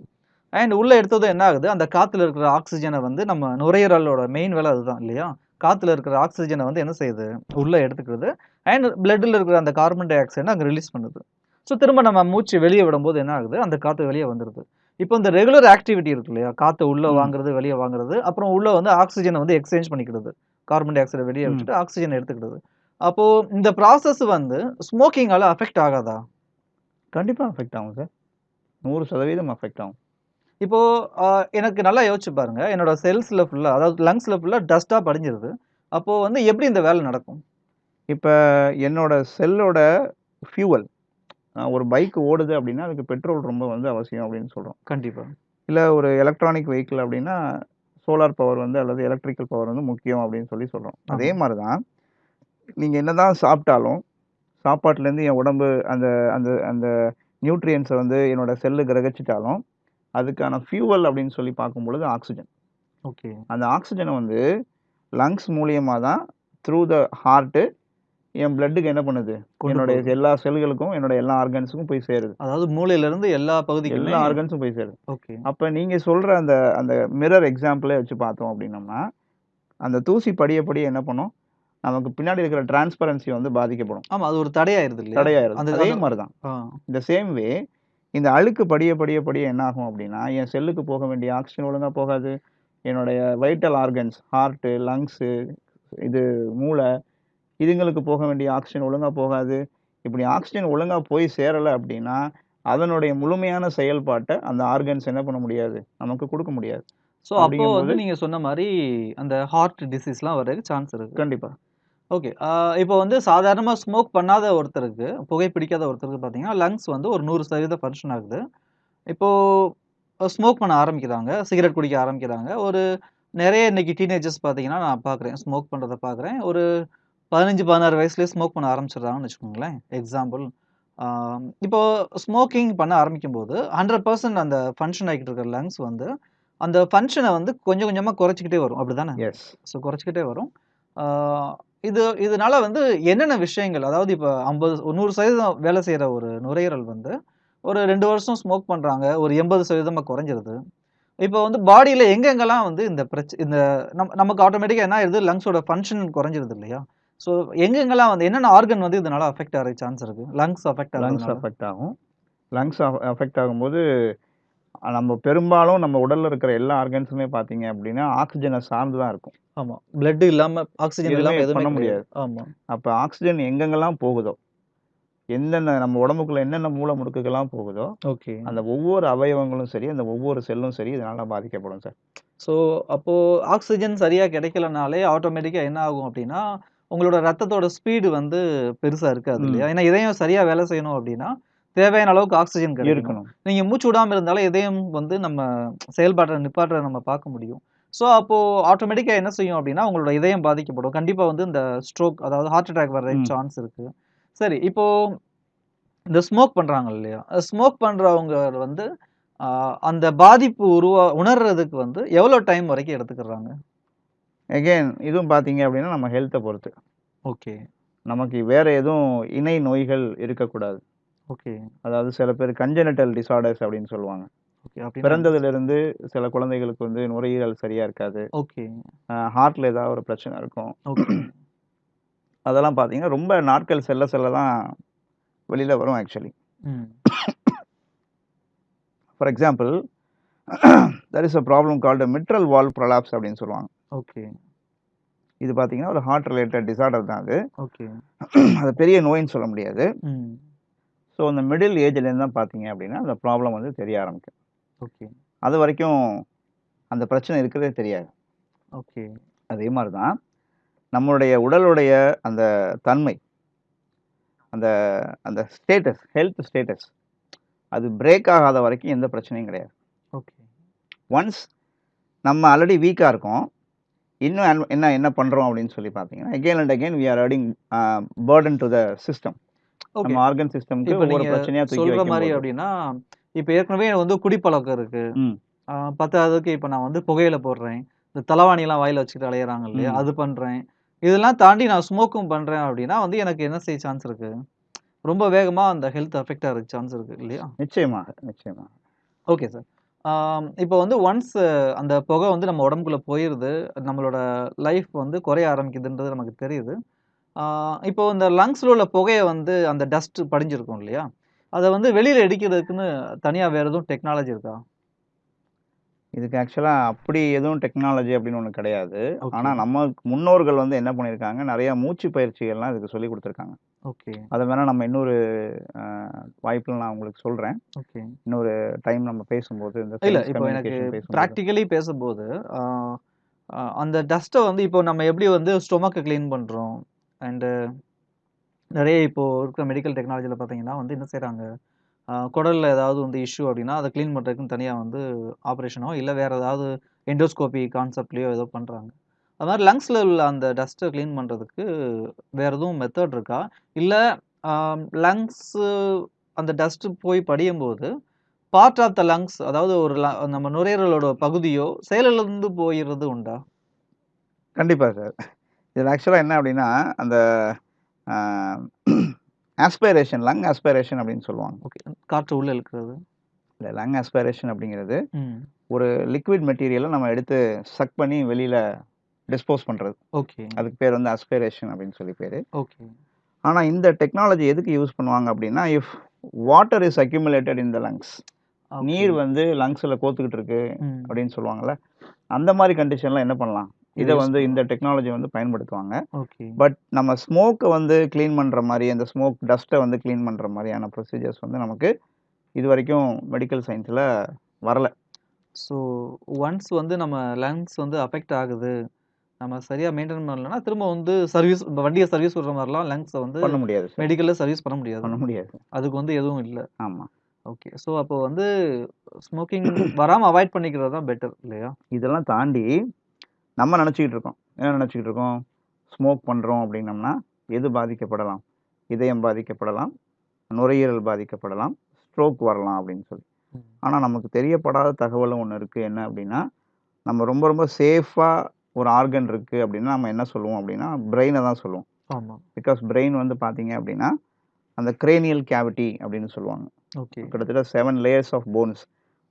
அண்ட் உள்ளே எடுத்ததும் என்ன ஆகுது? அந்த காற்றுல இருக்கிற ஆக்சிஜனை வந்து நம்ம நுரையீரலோட மெயின் வேலை அதுதான் இல்லையா? காத்துல இருக்கிற ஆக்ஸிஜன வந்து என்ன செய்யுது? உள்ள எடுத்துக்கிறது. அண்ட் பிளட்ல இருக்கிற அந்த கார்பன் டை ஆக்சைட அங்க ரிலீஸ் பண்ணுது. ஸோ திரும்ப நம்ம மூச்சு வெளிய விடும்போது என்ன ஆகுது? அந்த காத்து வெளிய வந்துருது. இப்போ இந்த ரெகுலர் ஆக்டிவிட்டி இருக்கு இல்லையா? காத்த உள்ள. வாங்குறது, வெளிய வாங்குறது. அப்புறம் உள்ள வந்து ஆக்ஸிஜன வந்து எக்ஸ்சேஞ்ச் பண்ணிக்கிறது. கார்பன் டை ஆக்சைட வெளிய ம். விட்டுட்டு ஆக்ஸிஜன் எடுத்துக்கிறது. அப்போ இந்த ப்ராசஸ் வந்து ஸ்மோக்கிங்கால அஃபெக்ட் ஆகாதா? கண்டிப்பா அஃபெக்ட் ஆகும் சார். 100% அஃபெக்ட் ஆகும். இப்போ அ எனக்கு நல்லா யோசிச்சு பாருங்க. என்னோட செல்ஸ்ல ஃபுல்லா அதாவது லங்ஸ்ல ஃபுல்லா டஸ்ட்டா படிஞ்சிருது. அப்போ வந்து எப்படி இந்த வேலை நடக்கும்? இப்ப என்னோட செல்லோட ஃபியூவல் ஒரு பைக் ஓடுது அப்படின்னா, அதுக்கு பெட்ரோல் ரொம்ப வந்து அவசியம் அப்படின்னு சொல்றோம். கண்டிப்பா. இல்ல ஒரு எலக்ட்ரானிக் வெஹிக்கிள் அப்படின்னா, சோலார் பவர் வந்து அல்லது எலக்ட்ரிக்கல் பவர் வந்து முக்கியம் அப்படின்னு சொல்லி சொல்றோம். அதே ஆமா. மாரி தான், நீங்க என்னதான் சாப்பிட்டாலும், சாப்பாட்டுலேருந்து என் உடம்பு அந்த அந்த அந்த நியூட்ரியன்ட்ஸ வந்து என்னோட செல்லு கிரகிச்சுட்டாலும், அதுக்கான ஃபியூவல் அப்படின்னு சொல்லி பார்க்கும்பொழுது ஆக்ஸிஜன். ஓகே. அந்த ஆக்ஸிஜன வந்து லங்ஸ் மூலியமா தான் த்ரூ த ஹார்ட் என் பிளட்டுக்கு என்ன பண்ணுது? என்னுடைய. எல்லா செல்களுக்கும், என்னோட எல்லா ஆர்கன்ஸுக்கும் போய் சேருது. அதாவது மூளையில இருந்து எல்லா பகுதிக்குமே எல்லா ஆர்கன்ஸும் போய் சேருது. ஓகே. அப்ப நீங்க சொல்ற அந்த அந்த மிரர் எக்ஸாம்பிளே வச்சு பார்த்தோம் அப்படின்னம்னா, அந்த தூசி படிய படிய என்ன பண்ணும்? நமக்கு பின்னாடி இருக்கிற டிரான்ஸ்பரன்சி வந்து பாதிக்கப்படும். ஆமா. அது ஒரு தடையாயிருது? தடையாயிருது. அந்த அதே மாரி தான். இந்த சேம் வே இந்த அழுக்கு படிய படிய படிய என்ன ஆகும் அப்படின்னா, என் செல்லுக்கு போக வேண்டிய ஆக்ஸிஜன் ஒழுங்கா போகாது. என்னுடைய வைட்டல் ஆர்கன்ஸ் ஹார்ட், லங்ஸு, இது மூளை இதுங்களுக்கு போக வேண்டிய ஆக்ஸிஜன் ஒழுங்கா போகாது. இப்படி ஆக்ஸிஜன் ஒழுங்கா போய் சேரல அப்படின்னா, அதனுடைய முழுமையான செயல்பாட்ட அந்த ஆர்கன்ஸ் என்ன பண்ண முடியாது? நமக்கு குடுக்க முடியாது. ஸோ அப்போ வந்து நீங்க சொன்ன மாரி அந்த ஹார்ட் டிசீஸ்லாம் வரதுக்கு சான்ஸ் இருக்கு. கண்டிப்பா. ஓகே. இப்போ வந்து சாதாரணமா ஸ்மோக் பண்ணாத ஒருத்தருக்கு, புகை பிடிக்காத ஒருத்தருக்கு பார்த்தீங்கன்னா, லங்ஸ் வந்து ஒரு 100% ஃபங்ஷன் ஆகுது. இப்போ ஸ்மோக் பண்ண ஆரம்பிக்கிறாங்க. சிகரெட் குடிக்க ஆரம்பிக்கிறாங்க. ஒரு நெறைய இன்னைக்கு டீனேஜர்ஸ் பார்த்தீங்கன்னா, நான் பார்க்குறேன். ஸ்மோக் பண்றத பார்க்குறேன். ஒரு 15, 16 வயசுலயே ஸ்மோக் பண்ண ஆரம்பிச்சுடுறாங்கன்னு வச்சுக்கோங்களேன். எக்ஸாம்பிள். ஆ இப்போ ஸ்மோக்கிங் பண்ண ஆரம்பிக்கும்போது 100% அந்த ஃபங்ஷன் ஆகிட்டு இருக்கிற லங்ஸ் வந்து, அந்த ஃபங்ஷன வந்து கொஞ்சம் கொஞ்சமா குறைச்சுக்கிட்டே வரும். அப்படிதானே? எஸ். ஸோ குறைச்சுக்கிட்டே வரும். இது இதனால வந்து என்னென்ன விஷயங்கள் அதாவது இப்போ ஐம்பது நூறு சதவீதம் வேலை செய்கிற ஒரு நுரையீரல் வந்து, ஒரு ரெண்டு வருஷம் ஸ்மோக் பண்ணுறாங்க ஒரு 80% குறைஞ்சிருது. இப்போ வந்து பாடியில் எங்கெங்கெல்லாம் வந்து இந்த பிரச்ச இந்த நம் நமக்கு ஆட்டோமேட்டிக்காக என்ன ஆயிடுது லங்ஸோட ஃபங்க்ஷன் குறைஞ்சிருது இல்லையா? ஸோ எங்கெங்கலாம் வந்து என்னென்ன ஆர்கன் வந்து இதனால் அஃபெக்ட் ஆகிற சான்ஸ் இருக்குது லங்ஸ் அஃபெக்ட் லங்ஸ் அஃபெக்ட் ஆகும். லங்ஸ் அஃப் அஃபெக்ட் ஆகும்போது, நம்ம பெரும்பாலும் நம்ம உடல்ல இருக்கிற எல்லா ஆர்கன்ஸுமே பார்த்தீங்க அப்படின்னா, ஆக்ஸிஜன சார்ந்து தான் இருக்கும். ஆமா. பிளட் இல்லாம எதுவுமே இல்லாம எதுவுமே பண்ண. முடியாது. ஆமா. அப்ப ஆக்ஸிஜன் எங்கெங்கெல்லாம் போகுதோ, எந்தெந்த நம்ம உடம்புக்குள்ள என்னென்ன மூல முடுக்குகள்லாம் போகுதோ, ஓகே. அந்த ஒவ்வொரு அவயவங்களும் சரி, அந்த ஒவ்வொரு செல்லும் சரி, இதனால பாதிக்கப்படும் சார். ஸோ அப்போ ஆக்ஸிஜன் சரியா கிடைக்கலனாலே ஆட்டோமேட்டிக்கா என்ன ஆகும் அப்படின்னா, உங்களோட ரத்தத்தோட ஸ்பீடு வந்து பெருசா இருக்காது. இல்லையா? ஏன்னா இதயம் சரியா வேலை செய்யணும் அப்படின்னா, தேவையான அளவுக்கு கிடைக்கணும். இருக்கணும். நீங்க மூச்சு விடாம இருந்தாலே இதயம் வந்து நம்ம செயல்பாட்ட நிப்பாட்டுறத நம்ம பார்க்க முடியும். ஸோ அப்போ ஆட்டோமேட்டிக்கா என்ன செய்யும் அப்படின்னா, உங்களோட இதயம் பாதிக்கப்படும். கண்டிப்பா வந்து இந்த ஸ்ட்ரோக் அதாவது ஹார்ட் அட்டாக் ம். சான்ஸ் இருக்கு. சரி இப்போ இந்த ஸ்மோக் பண்றாங்க இல்லையா? ஸ்மோக் பண்றவங்க வந்து அந்த பாதிப்பு உருவா உணர்றதுக்கு வந்து எவ்வளோ டைம் வரைக்கும் எடுத்துக்கிறாங்க? அகைன் இதுவும் பார்த்தீங்க அப்படின்னா, நம்ம ஹெல்த்த பொறுத்து. ஓகே. நமக்கு வேற எதுவும் இணை நோய்கள் இருக்கக்கூடாது. ஓகே. அதாவது சில பேர் கன்ஜெனிட்டல் டிஸார்டர்ஸ் அப்படின்னு சொல்லுவாங்க. ஓகே. அப்படின்னா என்ன? பிறந்ததிலிருந்து சில குழந்தைகளுக்கு வந்து நுரையீரல் சரியா இருக்காது. ஓகே. அ ஹார்ட்ல ஏதாவது ஒரு பிரச்சனை இருக்கும். ஓகே. அதெல்லாம் பார்த்தீங்கன்னா, ரொம்ப நாட்கள் செல்ல செல்ல தான் வெளியில வரும் actually. Hmm. For example there is a problem called mitral valve prolapse அப்படின்னு சொல்லுவாங்க. ஓகே. இது பார்த்தீங்கன்னா, ஒரு ஹார்ட் ரிலேட்டட் டிஸார்டர் தான் அது. ஓகே. அது பெரிய நோய்ன்னு சொல்ல முடியாது. ம். ஸோ அந்த மிடில் ஏஜ்லேருந்து தான் பார்த்தீங்க அப்படின்னா, அந்த ப்ராப்ளம் வந்து தெரிய ஆரம்பிக்கும். ஓகே. அது வரைக்கும் அந்த பிரச்சனை இருக்கிறதே தெரியாது. ஓகே. அதே மாரி தான் நம்மளுடைய உடலுடைய அந்த தன்மை, அந்த அந்த ஸ்டேட்டஸ், ஹெல்த் ஸ்டேட்டஸ் அது பிரேக் ஆகாத வரைக்கும் எந்த பிரச்சனையும் கிடையாது. ஓகே. ஒன்ஸ் நம்ம ஆல்ரெடி வீக்கா இருக்கோம். இன்னும் என்ன என்ன பண்றோம் அப்படின்னு சொல்லி பார்த்தீங்கன்னா, again and again we are adding a burden to the system. நம்ம ஆர்கன் சிஸ்டம்க்கு ஒவ்வொரு பிரச்சனையா சொல்ற வைக்கும்போது அப்படின்னா, இப்ப ஏற்கனவே எனக்கு வந்து குடிப்பழக்கம் இருக்கு. பத்தாததுக்கு இப்ப நான் வந்து புகையில போடுறேன். இந்த தலவாணிலாம் வாயில வச்சுக்கிட்டு அலையறாங்க இல்லையா? அது பண்றேன். இதெல்லாம் தாண்டி நான் ஸ்மோக்கும் பண்றேன் அப்படின்னா வந்து எனக்கு என்ன செய்ய சான்ஸ் இருக்கு? ரொம்ப வேகமா அந்த ஹெல்த் அஃபெக்ட் ஆகுறதுக்கு சான்ஸ் இருக்கு இல்லையா? நிச்சயமாக, நிச்சயமாக. Okay sir. இப்போ வந்து ஒன்ஸ் அந்த புகை வந்து நம்ம உடம்புக்குள்ள போயிருது. நம்மளோட லைஃப் வந்து குறைய ஆரம்பிக்குதுன்றது நமக்கு தெரியுது. இப்போ இந்த லங்ஸ்ல உள்ள புகைய வந்து அந்த டஸ்ட் படிஞ்சிருக்கும் இல்லையா? அத வந்து வெளியில எடுக்கிறதுக்குன்னு தனியா வேற எதுவும் டெக்னாலஜி இருக்கா? இதுக்கு ஆக்சுவலா அப்படி எதுவும் டெக்னாலஜி அப்படின்னு ஒண்ணு கிடையாது. ஓகே. ஆனா நம்ம முன்னோர்கள் வந்து என்ன பண்ணியிருக்காங்க, நெறைய மூச்சு பயிற்சிகள்லாம் இதுக்கு சொல்லிக் குடுத்துருக்காங்க. ஓகே. அத வேணா நம்ம இன்னொரு வாய்ப்புல நான் உங்களுக்கு சொல்றேன். ஓகே. இன்னொரு டைம் நம்ம பேசும்போது இந்த இல்ல இப்போ எனக்கு கம்யூனிகேஷன் பேசும்போது. அந்த டஸ்ட்ட வந்து இப்போ நம்ம எப்படி வந்து ஸ்டொமக்க கிளீன் பண்றோம். அண்டு நிறைய இப்போது இருக்கிற மெடிக்கல் டெக்னாலஜியில் பார்த்தீங்கன்னா வந்து என்ன செய்கிறாங்க குடலில் ஏதாவது வந்து இஷ்யூ அப்படின்னா, அதை க்ளீன் பண்ணுறதுக்குன்னு தனியாக வந்து ஆப்ரேஷனோ இல்லை வேறு ஏதாவது எண்டோஸ்கோபி கான்செப்ட்லேயோ ஏதோ பண்ணுறாங்க அது மாதிரி லங்ஸில் உள்ள அந்த டஸ்ட்டை க்ளீன் பண்ணுறதுக்கு வேறு எதுவும் மெத்தட் இருக்கா? இல்லை லங்ஸு அந்த டஸ்ட்டு போய் படியும்போது, பார்ட் ஆஃப் த லங்ஸ் அதாவது ஒரு ல நம்ம நுரையீரலோட பகுதியோ செயலிலிருந்து போயிடுறது உண்டா? கண்டிப்பாக சார். இதுல ஆக்சுவலா என்ன அப்படின்னா, அந்த ஆஸ்பிரேஷன் லங் ஆஸ்பிரேஷன் அப்படின்னு சொல்லுவாங்க. ஓகே. காற்று உள்ள இழுக்கிறது. இல்ல லங் ஆஸ்பிரேஷன் அப்படிங்கிறது. ஒரு லிக்விட் மெட்டீரியல நம்ம எடுத்து சக் பண்ணி வெளியில டிஸ்போஸ் பண்றது. ஓகே. அதுக்கு பேர் வந்து ஆஸ்பிரேஷன் அப்படின்னு சொல்லி பேரு. ஓகே. ஆனா இந்த டெக்னாலஜி எதுக்கு யூஸ் பண்ணுவாங்க அப்படின்னா, if water is accumulated in the lungs. நீர் வந்து லங்ஸ்ல கோத்துக்கிட்டு இருக்கு. அப்படின்னு சொல்லுவாங்கல்ல. அந்த மாரி கண்டிஷன்ல என்ன பண்ணலாம்? இத இத வந்து இந்த. டெக்னாலஜி வந்து பயன்படுத்துவாங்க. ஓகே. பட் நம்ம ஸ்மோக்க வந்து கிளீன் பண்ற மாரி, அந்த ஸ்மோக் டஸ்ட்ட வந்து கிளீன் பண்ற மாரியான ப்ரொசீஜர்ஸ் வந்து நமக்கு இதுவரைக்கும் மெடிக்கல் சயன்ஸ்ல வரல. ஸோ ஒன்ஸ் வந்து நம்ம லங்ஸ் வந்து அஃபெக்ட் ஆகுது. நம்ம சரியா மெயின்டெயின் பண்ணலன்னா, திரும்ப வந்து சர்வீஸ் வண்டிய சர்வீஸ் விடுற மாரிலாம் லங்ஸ வந்து பண்ண முடியாது. மெடிக்கல்ல சர்வீஸ் பண்ண முடியாது. பண்ண முடியாது. அதுக்கு வந்து எதுவும் இல்ல. ஆமா. ஓகே. ஸோ அப்போ வந்து ஸ்மோக்கிங் வராம அவாய்ட் பண்ணிக்கிறது தான் பெட்டர் இல்லையா? இதெல்லாம் தாண்டி நம்ம நெனச்சுக்கிட்டு இருக்கோம். என்ன நெனச்சுக்கிட்டு இருக்கோம்? ஸ்மோக் பண்றோம் அப்படின்னம்னா, எது பாதிக்கப்படலாம்? இதயம் பாதிக்கப்படலாம், நுரையீரல் பாதிக்கப்படலாம், ஸ்ட்ரோக் வரலாம் அப்படின்னு சொல்லி. ம். ஆனா நமக்கு தெரியப்படாத தகவலும் ஒண்ணு இருக்கு. என்ன அப்படின்னா, நம்ம ரொம்ப ரொம்ப சேஃபா ஒரு ஆர்கன் இருக்கு அப்படின்னா, நம்ம என்ன சொல்லுவோம் அப்படின்னா, பிரெயின தான் சொல்லுவோம். ஆமா. பிகாஸ் பிரெயின் வந்து பார்த்தீங்க அப்படின்னா, அந்த கிரேனியல் கேவிட்டி அப்படின்னு சொல்லுவாங்க. ஓகே. கிட்டத்தட்ட 7 லேயர்ஸ் ஆஃப் போன்ஸ்.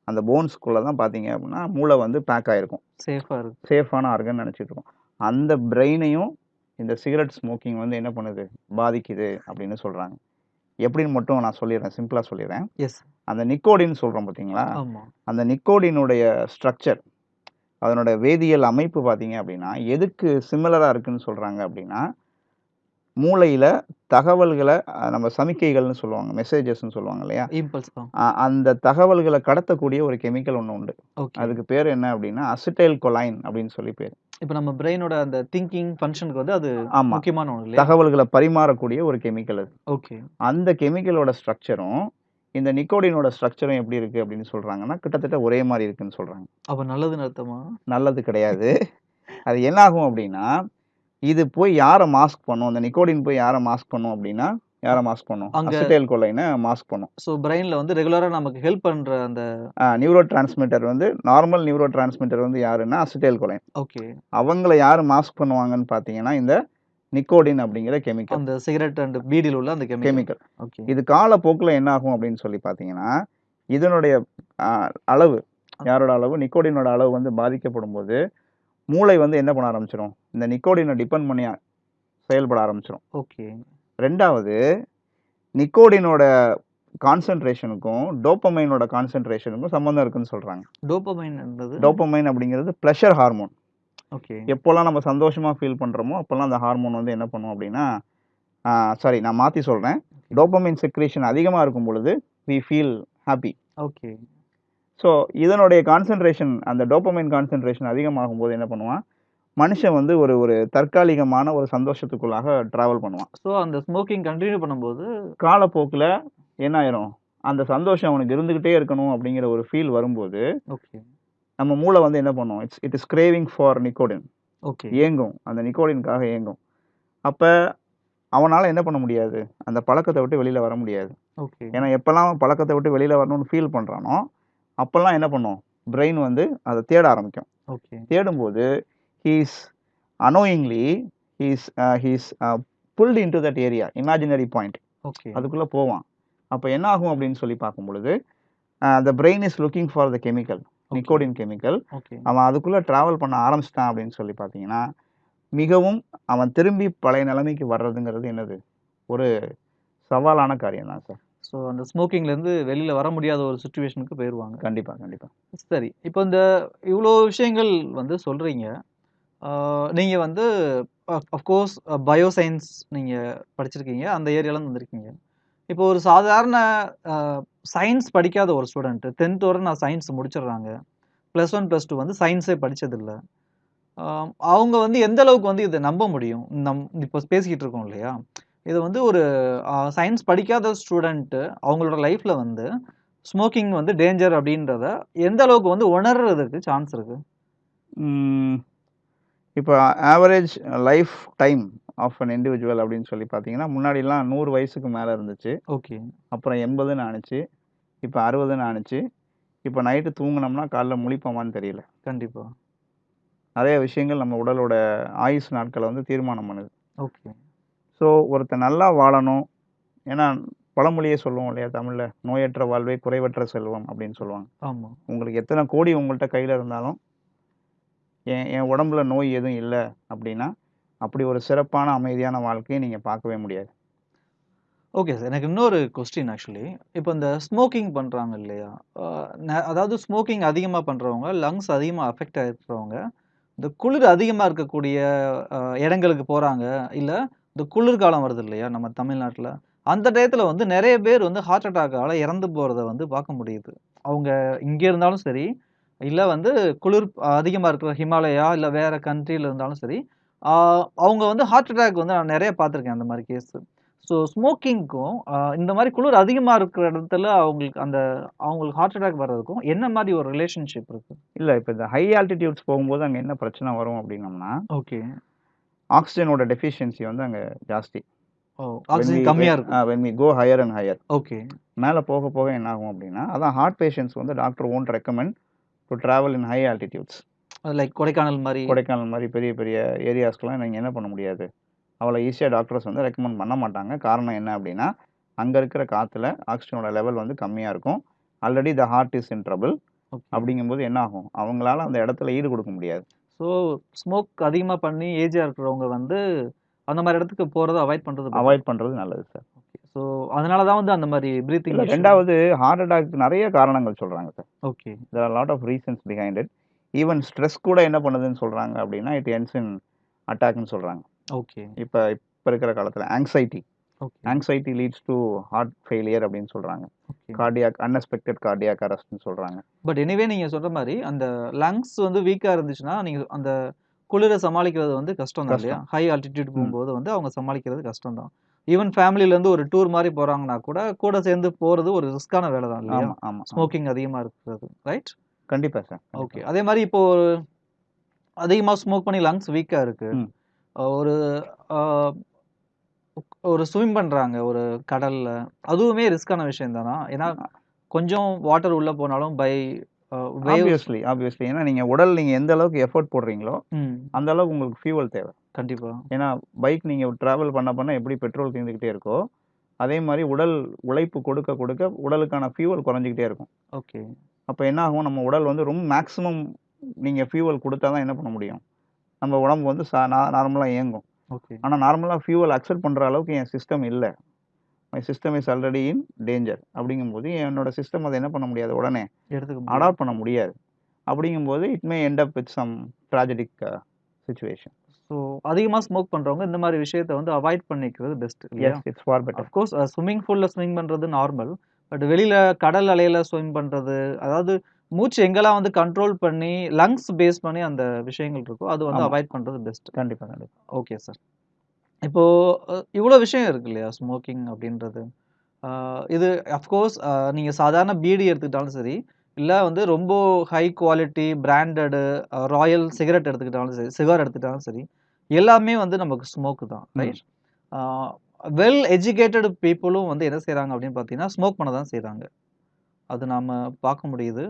அந்த போன்ஸ்க்குள்ள தான் பார்த்தீங்க அப்படின்னா, மூளை வந்து பேக் ஆயிருக்கும். சேஃபா இருக்கு. சேஃபான ஆர்கன் நெனச்சுட்டு இருக்கோம். அந்த பிரெயினையும் இந்த சிகரெட் ஸ்மோக்கிங் வந்து என்ன பண்ணுது? பாதிக்குது அப்படின்னு சொல்றாங்க. எப்படின்னு மட்டும் நான் சொல்லிர்றேன். சிம்பிளா சொல்லிர்றேன். எஸ். அந்த நிக்கோடின் சொல்றோம் பார்த்தீங்களா? அந்த நிக்கோடினுடைய ஸ்ட்ரக்சர், அதனுடைய வேதியியல் அமைப்பு பார்த்தீங்க அப்படின்னா, எதுக்கு சிமிலரா இருக்குன்னு சொல்றாங்க அப்படின்னா, மூளையில தகவல்கள நம்ம சமிக்கைகள்னு சொல்லுவாங்க. மெசேஜஸ்ன்னு சொல்லுவாங்க இல்லையா? இம்பல்ஸ் அந்த தகவல்கள கடத்தக்கூடிய ஒரு கெமிக்கல் ஒண்ணு உண்டு. அதுக்கு பேரு என்ன அப்படின்னா, அசிட்டைல் கொலைன் அப்படின்னு சொல்லி பேரு. இப்ப நம்ம பிரெயினோட அந்த திங்கிங் ஃபங்ஷனுக்கு வந்து அது. முக்கியமான இல்லையா? தகவல்கள பரிமாறக்கூடிய ஒரு கெமிக்கல் அது. ஓகே. அந்த கெமிக்கலோட ஸ்ட்ரக்சரும், இந்த நிக்கோடினோட ஸ்ட்ரக்சரும் எப்படி இருக்கு அப்படின்னு சொல்றாங்கன்னா, கிட்டத்தட்ட ஒரே மாரி இருக்குன்னு சொல்றாங்க. அப்ப நல்லதுன்னு அர்த்தமா? நல்லது கிடையாது. அது என்ன ஆகும் அப்படின்னா, இது போய் யார மாஸ்க் பண்ணும்? அந்த நிக்கோடின் போய் யார மாஸ்க் பண்ணும் அப்படின்னா, யாரை மாஸ்க் பண்ணும்? அசிட்டைல் கொலைனை மாஸ்க் பண்ணும். ஸோ பிரெயின்ல வந்து ரெகுலரா நமக்கு ஹெல்ப் பண்ற அந்த நியூரோ டிரான்ஸ்மிட்டர் வந்து நார்மல் நியூரோ டிரான்ஸ்மிட்டர் வந்து யாருன்னா அசிட்டைல் கொலைன் ஓகே அவங்கள யார் மாஸ்க் பண்ணுவாங்கன்னு பார்த்தீங்கன்னா இந்த நிக்கோடின் அப்படிங்கிற கெமிக்கல் அந்த சிகரெட் அண்ட் பீடியில் உள்ள அந்த கெமிக்கல் ஓகே இது காலப்போக்கில் என்ன ஆகும் அப்படின்னு சொல்லி பார்த்தீங்கன்னா இதனுடைய அளவு யாரோட அளவு? நிக்கோடினோட அளவு வந்து பாதிக்கப்படும் போது மூளை வந்து என்ன பண்ண ஆரம்பிச்சிடும் இந்த நிக்கோடினை டிபெண்ட் பண்ணி செயல்பட ஆரம்பிச்சிடும் ஓகே. ரெண்டாவது நிக்கோடினோட கான்சென்ட்ரேஷனுக்கும் டோப்பமைனோட கான்சென்ட்ரேஷனுக்கும் சம்மந்தம் இருக்குன்னு சொல்கிறாங்க டோபமைன் என்பது? டோப்பமைன் அப்படிங்கிறது ப்ளஷர் ஹார்மோன் ஓகே. எப்போல்லாம் நம்ம சந்தோஷமாக ஃபீல் பண்ணுறோமோ அப்போல்லாம் அந்த ஹார்மோன் வந்து என்ன பண்ணும் அப்படின்னா சாரி நான் மாற்றி சொல்கிறேன் டோப்பமைன் செக்ரேஷன் அதிகமாக இருக்கும் பொழுது we feel happy okay. So இதனுடைய கான்சென்ட்ரேஷன் அந்த டோப்பமைன் கான்சென்ட்ரேஷன் அதிகமாகும் போது என்ன பண்ணுவான்? மனுஷன் வந்து ஒரு ஒரு தற்காலிகமான ஒரு சந்தோஷத்துக்குள்ளாக ட்ராவல் பண்ணுவான். ஸோ அந்த ஸ்மோக்கிங் கண்டினியூ பண்ணும்போது காலப்போக்கில் என்ன ஆயிரும்? அந்த சந்தோஷம் அவனுக்கு இருந்துக்கிட்டே இருக்கணும் அப்படிங்கிற ஒரு ஃபீல் வரும்போது ஓகே நம்ம மூளை வந்து என்ன பண்ணும்? It's it is craving for nicotine okay ஏங்கும். அந்த நிக்கோடினுக்காக ஏங்கும். அப்போ அவனால் என்ன பண்ண முடியாது? அந்த பழக்கத்தை விட்டு வெளியில் வர முடியாது. ஓகே ஏன்னா எப்போல்லாம் பழக்கத்தை விட்டு வெளியில் வரணும்னு ஃபீல் பண்ணுறானோ அப்போல்லாம் என்ன பண்ணும்? பிரெயின் வந்து அதை தேட ஆரம்பிக்கும். ஓகே. தேடும்போது he's annoyingly he's he's pulled into that area imaginary point okay. அதுக்குள்ளே போவான். அப்போ என்ன ஆகும் அப்படின்னு சொல்லி பார்க்கும் பொழுது the brain is looking for the chemical nicotine chemical okay. அவன் அதுக்குள்ளே ட்ராவல் பண்ண ஆரம்பிச்சிட்டான் அப்படின்னு சொல்லி பார்த்தீங்கன்னா மிகவும் அவன் திரும்பி பழைய நிலைமைக்கு வர்றதுங்கிறது என்னது? ஒரு சவாலான காரியம் தான் சார். ஸோ அந்த ஸ்மோக்கிங்ல இருந்து வெளியில வர முடியாத ஒரு சுச்சுவேஷனுக்கு போயிடுவாங்க கண்டிப்பாக கண்டிப்பாக சரி இப்போ இந்த இவ்வளோ விஷயங்கள் வந்து சொல்றீங்க. ஆஹ் நீங்க வந்து அஃப்கோர்ஸ் பயோசயின்ஸ் நீங்க படிச்சிருக்கீங்க அந்த ஏரியால வந்திருக்கீங்க. இப்போ ஒரு சாதாரண சயின்ஸ் படிக்காத ஒரு ஸ்டூடெண்ட் டென்த் வரை நான் சயின்ஸ் முடிச்சிடுறாங்க. ப்ளஸ் ஒன் ப்ளஸ் டூ வந்து சயின்ஸே படிச்சதில்ல. ஆஹ் அவங்க வந்து எந்த அளவுக்கு வந்து இதை நம்ப முடியும்? நம் இப்போ பேசிக்கிட்டு இருக்கோம் இல்லையா? இது வந்து ஒரு சயின்ஸ் படிக்காத ஸ்டூடெண்ட்டு அவங்களோட லைஃப்ல வந்து ஸ்மோக்கிங் வந்து டேஞ்சர் அப்படின்றத எந்த அளவுக்கு வந்து உணர்றதுக்கு சான்ஸ் இருக்கு? இப்போ average lifetime of an individual அப்படின்னு சொல்லி பார்த்தீங்கன்னா முன்னாடிலாம் நூறு வயசுக்கு மேலே இருந்துச்சு. ஓகே. அப்புறம் எண்பதுன்னு ஆணுச்சு. இப்போ அறுபதுன்னு ஆணுச்சு. இப்போ நைட்டு தூங்குனோம்னா காலைல முழிப்போமான்னு தெரியல. கண்டிப்பா. நிறைய விஷயங்கள் நம்ம உடலோட ஆயுஸ் நாட்களை வந்து தீர்மானம் பண்ணுது. ஓகே. ஸோ ஒருத்தன் நல்லா வாழணும். ஏன்னா பழமொழியே சொல்லுவோம் இல்லையா தமிழில்? நோயற்ற வாழ்வே குறைவற்ற செல்வம் அப்படின்னு சொல்லுவாங்க. ஆமா. உங்களுக்கு எத்தனை கோடி உங்கள்கிட்ட கையில் இருந்தாலும் என் என் உடம்புல நோய் எதுவும் இல்லை அப்படின்னா அப்படி ஒரு சிறப்பான அமைதியான வாழ்க்கையை நீங்கள் பார்க்கவே முடியாது. ஓகே சார் எனக்கு இன்னொரு கொஸ்டின் ஆக்சுவலி இப்போ இந்த ஸ்மோக்கிங் பண்றாங்க இல்லையா? அதாவது ஸ்மோக்கிங் அதிகமா பண்றவங்க லங்ஸ் அதிகமா அஃபெக்ட் ஆயிருக்கிறவங்க இந்த குளிர் அதிகமா இருக்கக்கூடிய இடங்களுக்கு போறாங்க இல்ல இந்த குளிர்காலம் வருது இல்லையா நம்ம தமிழ்நாட்டுல? அந்த டயத்துல வந்து நிறைய பேர் வந்து ஹார்ட் அட்டாக்கால இறந்து போறத வந்து பார்க்க முடியுது. அவங்க இங்க இருந்தாலும் சரி இல்ல வந்து குளிர் அதிகமா இருக்கிற ஹிமாலயா இல்ல வேற கண்ட்ரில இருந்தாலும் சரி அவங்க வந்து ஹார்ட் அட்டாக் வந்து நான் நிறைய பார்த்திருக்கேன் அந்த மாதிரி கேஸ் ஸோ ஸ்மோக்கிங்க்கும் இந்த மாதிரி குளிர் அதிகமா இருக்கிற இடத்துல அவங்களுக்கு அந்த அவங்களுக்கு ஹார்ட் அட்டாக் வர்றதுக்கும் என்ன மாதிரி ஒரு ரிலேஷன்ஷிப் இருக்கு? இல்லை இப்போ இந்த ஹை ஆல்டிடியூட்ஸ் போகும்போது அங்கே என்ன பிரச்சனை வரும் அப்படின்னம்னா ஓகே ஆக்சிஜனோட டெஃபிஷியன்சி வந்து அங்கே ஜாஸ்தி. ஆக்சிஜன் கம்மியா இருக்கும். When we go higher and higher okay மேலே போக போக என்ன ஆகும் அப்படின்னா அதான் ஹார்ட் பேஷண்ட்ஸ் வந்து doctor won't recommend to travel in high altitudes like Kodaikanal மாதிரி. கொடைக்கானல் மாதிரி பெரிய பெரிய ஏரியாஸ்க்கெலாம் நீங்கள் என்ன பண்ண முடியாது. அவ்வளோ ஈஸியாக டாக்டர்ஸ் வந்து ரெக்கமெண்ட் பண்ண மாட்டாங்க. காரணம் என்ன அப்படின்னா அங்கே இருக்கிற காற்றுல ஆக்சிஜனோட லெவல் வந்து கம்மியாக இருக்கும். Already the heart is in trouble அப்படிங்கும்போது என்ன ஆகும்? அவங்களால அந்த இடத்துல ஈடு கொடுக்க முடியாது. ஸோ ஸ்மோக் அதிகமா பண்ணி ஏஜா இருக்கிறவங்க வந்து அந்த மாதிரி இடத்துக்கு போறதை அவாய்ட் பண்றது அவாய்ட் பண்ணுறது நல்லது சார் ஸோ அதனால தான் வந்து அந்த மாதிரி பிரீத்திங் ரெண்டாவது ஹார்ட் அட்டாக் நிறைய காரணங்கள் சொல்கிறாங்க sir okay there are lot of reasons behind it even stress கூட என்ன பண்ணுதுன்னு சொல்கிறாங்க அப்படின்னா இட் என்ஸ் இன் அட்டாக்னு சொல்கிறாங்க ஓகே இப்போ இப்போ இருக்கிற காலத்தில் anxiety okay anxiety leads to heart failure அப்படின்னு சொல்கிறாங்க கார்டியாக் அன்எக்ஸ்பெக்டட் கார்டியாக் அரெஸ்ட்னு சொல்கிறாங்க பட் எனிவே நீங்க சொல்ற மாதிரி அந்த லங்ஸ் வந்து வீக்கா இருந்துச்சுன்னா நீங்க அந்த குளிரை சமாளிக்கிறது வந்து கஷ்டம். தான் இல்லையா ஹை ஆல்டிடியூட் போகும்போது வந்து அவங்க சமாளிக்கிறது கஷ்டம் தான் ஈவன் ஃபேமிலில இருந்து ஒரு டூர் மாதிரி போறாங்கன்னா கூட கூட சேர்ந்து போறது ஒரு ரிஸ்கான வேலை தான் இல்லையா? ஆமாம் ஸ்மோக்கிங் அதிகமா இருக்கிறது ரைட் கண்டிப்பாக சார் ஓகே அதே மாதிரி இப்போ அதிகமா ஸ்மோக் பண்ணி லங்ஸ் வீக்கா இருக்கு. ம். அஹ் ஒரு ஒரு ஸ்விம் பண்றாங்க ஒரு கடல்ல. அதுவுமே ரிஸ்க்கான விஷயம் தானா? ஏன்னா, கொஞ்சம் வாட்டர் உள்ள போனாலும் பை வேவ்ஸ் ஆப்வியஸ்லி, ஆப்வியஸ்லி. ஏன்னா நீங்க உடல் நீங்க எந்த அளவுக்கு எஃபோர்ட் போடுறீங்களோ, ம். அந்த அளவுக்கு உங்களுக்கு ஃபியூவல் தேவை. கண்டிப்பா. ஏன்னா, பைக் நீங்க டிராவல் பண்ண பண்ண எப்படி பெட்ரோல் தீர்ந்துகிட்டே இருக்கோ, அதே மாரி உடல் உழைப்பு கொடுக்க கொடுக்க உடலுக்கான ஃபியூவல் குறைஞ்சுகிட்டே இருக்கும். ஓகே. அப்ப என்ன ஆகும், நம்ம உடல் வந்து ரொம்ப மேக்ஸிமம் நீங்க ஃபியூவல் குடுத்தா தான் என்ன பண்ண முடியும்? நம்ம உடம்பு வந்து ச நா நார்மலா இயங்கும். ஓகே. ஆனா நார்மலா ஃபியூவல் அக்செப்ட் பண்ற அளவுக்கு என் சிஸ்டம் இல்ல. My system is already in danger. அப்படிங்கும்போது என்னோட சிஸ்டம் அத என்ன பண்ண முடியாது உடனே எடுத்துக்க. அடாப்ட் பண்ண முடியாது. அப்படிங்கும்போது it may end up with some tragic situation. So அதிகமா ஸ்மோக் பண்றவங்க இந்த மாரி விஷயத்த வந்து அவாய்ட் பண்ணிக்கிறது best? Yes, it's far better. Of course swimming பூல்ல swim பண்றது நார்மல். பட் வெளியில கடல் அலையில ஸ்விம் பண்றது, அதாவது மூச்சு எங்கெல்லாம் வந்து கண்ட்ரோல் பண்ணி, லங்ஸ் பேஸ் பண்ணி அந்த விஷயங்கள் இருக்கோ, அது வந்து. அவாய்ட் பண்றது பெஸ்ட். கண்டிப்பா, கண்டிப்பா. Okay sir. இப்போ இவ்வளோ விஷயம் இருக்கு இல்லையா? ஸ்மோக்கிங் அப்படின்றது. இது அஃப்கோர்ஸ் அ நீங்க சாதாரண பீடி எடுத்துக்கிட்டாலும் சரி, இல்ல வந்து ரொம்ப high quality branded royal cigarette எடுத்துக்கிட்டாலும் சரி, சிகார் எடுத்துக்கிட்டாலும் சரி, எல்லாமே வந்து நமக்கு ஸ்மோக் தான். ரைட்? வெல் எஜுகேட்டட் பீப்பிளும் வந்து என்ன செய்றாங்க அப்படின்னு பார்த்தீங்கன்னா, ஸ்மோக் பண்ண தான் செய்றாங்க. அது நாம பார்க்க முடியுது.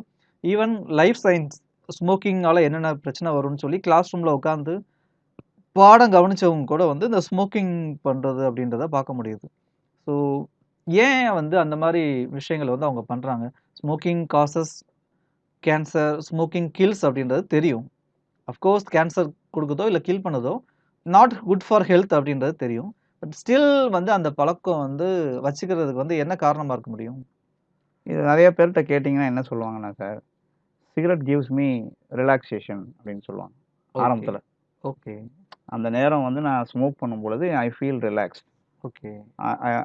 ஈவன் லைஃப் சயின்ஸ் ஸ்மோக்கிங்கால் என்னென்ன பிரச்சனை வரும்னு சொல்லி கிளாஸ் ரூமில் உட்காந்து பாடம் கவனிச்சவங்க கூட வந்து இந்த ஸ்மோக்கிங் பண்ணுறது அப்படின்றத பார்க்க முடியுது. ஸோ ஏன் வந்து அந்த மாதிரி விஷயங்கள வந்து அவங்க பண்ணுறாங்க smoking causes cancer, smoking kills அப்படின்றது தெரியும். அஃப்கோர்ஸ் கேன்சர் கொடுக்குதோ இல்லை கில் பண்ணுதோ, நாட் குட் ஃபார் ஹெல்த் அப்படின்றது தெரியும். பட் ஸ்டில் வந்து அந்த பழக்கம் வந்து வச்சுக்கிறதுக்கு வந்து என்ன காரணமாக இருக்க முடியும்? இது நிறைய பேர்கிட்ட கேட்டிங்கன்னா என்ன சொல்லுவாங்கன்னா sir, cigarette gives me relaxation அப்படின்னு சொல்லுவாங்க. ஆரம்பத்துல. ஓகே. அந்த நேரம் வந்து நான் ஸ்மோக் பண்ணும்பொழுது I feel relaxed. Okay.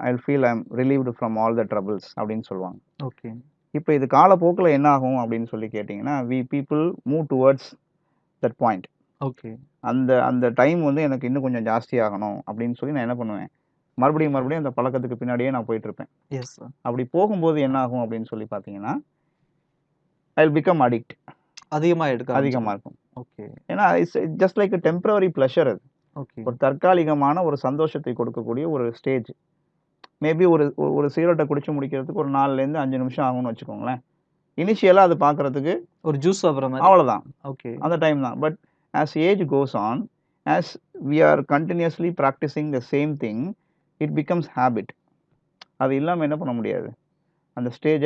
I feel I am relieved from all the troubles அப்படின்னு சொல்லுவாங்க. ஓகே. இப்ப இது காலப்போக்குல என்ன ஆகும் அப்படின்னு சொல்லி கேட்டீங்கன்னா, we people move towards that point. Okay. அந்த அந்த டைம் வந்து எனக்கு இன்னும் கொஞ்சம் ஜாஸ்தி ஆகணும் அப்படின்னு சொல்லி நான் என்ன பண்ணுவேன், மறுபடியும் மறுபடியும் அந்த பழக்கத்துக்கு பின்னாடியே நான் போயிட்டுருப்பேன். Yes sir. அப்படி போகும்போது என்ன ஆகும் அப்படின்னு சொல்லி பார்த்தீங்கன்னா, ஐ பிகம் அடிக்ட். அதிகமா எடுக்க அதிகமா ஆரம்பிச்சுரும். இருக்கும். ஓகே. ஏன்னா it's just like a temporary pleasure அது. ஓகே. ஒரு தற்காலிகமான ஒரு சந்தோஷத்தை கொடுக்கக்கூடிய ஒரு ஸ்டேஜ். மேபி ஒரு ஒரு சிகரெட்ட குடிச்சு முடிக்கிறதுக்கு ஒரு 4லேருந்து 5 நிமிஷம் ஆகும்னு வச்சுக்கோங்களேன். இனிஷியலா அது பார்க்கறதுக்கு ஒரு ஜூஸ் சாப்பிடுற மாரி. அவ்வளோதான். ஓகே. அந்த டைம் தான். But as age goes on, as we are continuously practicing the same thing, it becomes habit. அது இல்லாம என்ன பண்ண முடியாது? அந்த ஸ்டேஜ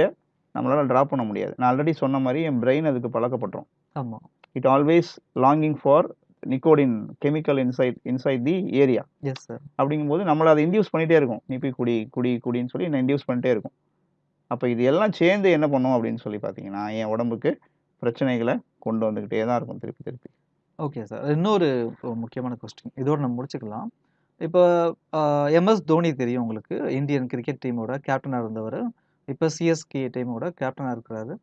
நம்மளால டிராப் பண்ண முடியாது. நான் ஆல்ரெடி சொன்ன மாரி என் பிரெயின் அதுக்கு பழக்கப்பட்டுரும். ஆமா. It always longing for nicotine chemical inside inside the area. Yes sir. அப்படிங்கும்போது நம்மள அத இன்டியூஸ் பண்ணிட்டே இருக்கும். நீ போய் குடி, குடி, குடின்னு சொல்லி என்ன இன்டியூஸ் பண்ணிட்டே இருக்கும். அப்ப இது எல்லாம் சேர்ந்து என்ன பண்ணும் அப்படின்னு சொல்லி பார்த்தீங்கன்னா, என் உடம்புக்கு பிரச்சனைகள கொண்டு வந்துகிட்டே தான் இருக்கும் திருப்பி திருப்பி. Okay sir. இன்னொரு முக்கியமான கொஸ்டின். இதோட நம்ம முடிச்சுக்கலாம். இப்ப எம்.எஸ். தோனி தெரியும் உங்களுக்கு. இந்தியன் கிரிக்கெட் டீமோட கேப்டனா இருந்தவரு. இப்போ சிஎஸ்கே டீமோட கேப்டனாக இருக்கிறாரு.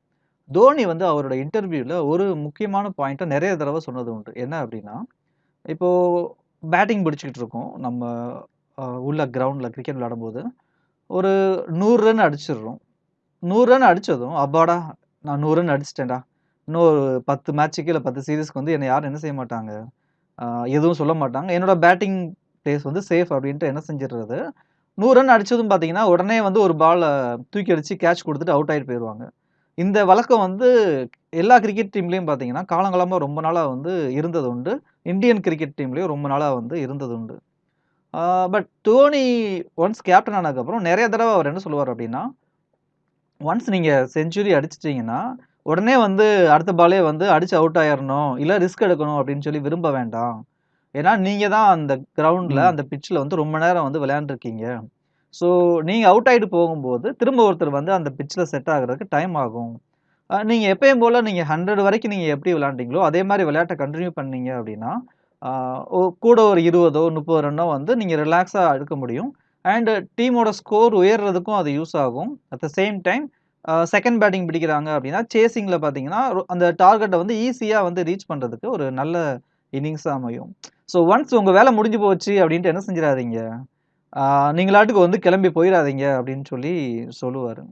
தோனி வந்து அவரோட இன்டர்வியூவில் ஒரு முக்கியமான பாயிண்ட்டை நிறைய தடவை சொன்னது உண்டு. என்ன அப்படின்னா, இப்போது பேட்டிங் பிடிச்சிக்கிட்டு இருக்கோம். நம்ம உள்ள கிரவுண்டில் கிரிக்கெட் விளையாடும்போது, ஒரு நூறு ரன் அடிச்சிடுறோம். நூறு ரன் அடித்ததும் அப்பாடா! நான் நூறு ரன் அடிச்சிட்டேன்டா இன்னும் ஒரு 10 மேட்ச்சுக்கு இல்லை பத்து சீரீஸ்க்கு வந்து என்னை யாரும் என்ன செய்ய மாட்டாங்க. எதுவும் சொல்ல மாட்டாங்க. என்னோடய பேட்டிங் பிளேஸ் வந்து சேஃப் அப்படின்ட்டு என்ன செஞ்சிடுறது நூறு ரன் அடித்ததும் பார்த்தீங்கன்னா, உடனே வந்து ஒரு பாலை தூக்கி அடித்து கேட்ச் கொடுத்துட்டு அவுட் ஆகிட்டு போயிடுவாங்க இந்த வழக்கம் வந்து எல்லா கிரிக்கெட் டீம்லேயும் பார்த்தீங்கன்னா, காலங்காலமாக ரொம்ப நாளாக வந்து இருந்தது உண்டு. இந்தியன் கிரிக்கெட் டீம்லேயும் ரொம்ப நாளாக வந்து இருந்தது உண்டு. பட் தோனி ஒன்ஸ் கேப்டன் ஆனதுக்கப்புறம் நிறைய தடவை அவர் என்ன சொல்லுவார் அப்படின்னா, ஒன்ஸ் நீங்கள் செஞ்சுரி அடிச்சிட்டிங்கன்னா உடனே வந்து அடுத்த பாலே வந்து அடித்து அவுட் ஆயிடணும் இல்லை ரிஸ்க் எடுக்கணும் அப்படின்னு சொல்லி விரும்ப வேண்டாம். ஏன்னா, நீங்க தான் அந்த கிரவுண்ட்ல. அந்த பிட்ச்ல வந்து ரொம்ப நேரம் வந்து விளையாண்டுருக்கீங்க. ஸோ, நீங்க அவுட் ஆயிட்டு போகும்போது, திரும்ப ஒருத்தர் வந்து அந்த பிட்ச்ல செட் ஆகுறதுக்கு டைம் ஆகும். அ நீங்க எப்பயும் போல நீங்க 100 வரைக்கும் நீங்க எப்படி விளையாண்டீங்களோ, அதே மாரி விளையாட்ட கன்டின்யூ பண்ணீங்க அப்படின்னா, கூட ஒரு 20ஓ, 30 ரன்னோ வந்து நீங்க ரிலாக்ஸா எடுக்க முடியும். அண்ட் டீமோட ஸ்கோர் உயர்றதுக்கும் அது யூஸ் ஆகும். At the same time second batting பிடிக்கிறாங்க அப்படின்னா, சேசிங்ல பார்த்தீங்கன்னா, அந்த டார்கெட்ட வந்து ஈஸியா வந்து ரீச் பண்றதுக்கு ஒரு நல்ல இன்னிங்ஸா அமையும். ஸோ, ஒன்ஸ் உங்க வேல முடிஞ்சு போச்சு அப்படின்ட்டு என்ன செஞ்சிராதீங்க. ஆ நீங்களாட்டுக்கு வந்து கிளம்பி போயிறாதீங்க அப்படின்னு சொல்லி சொல்லுவாரு.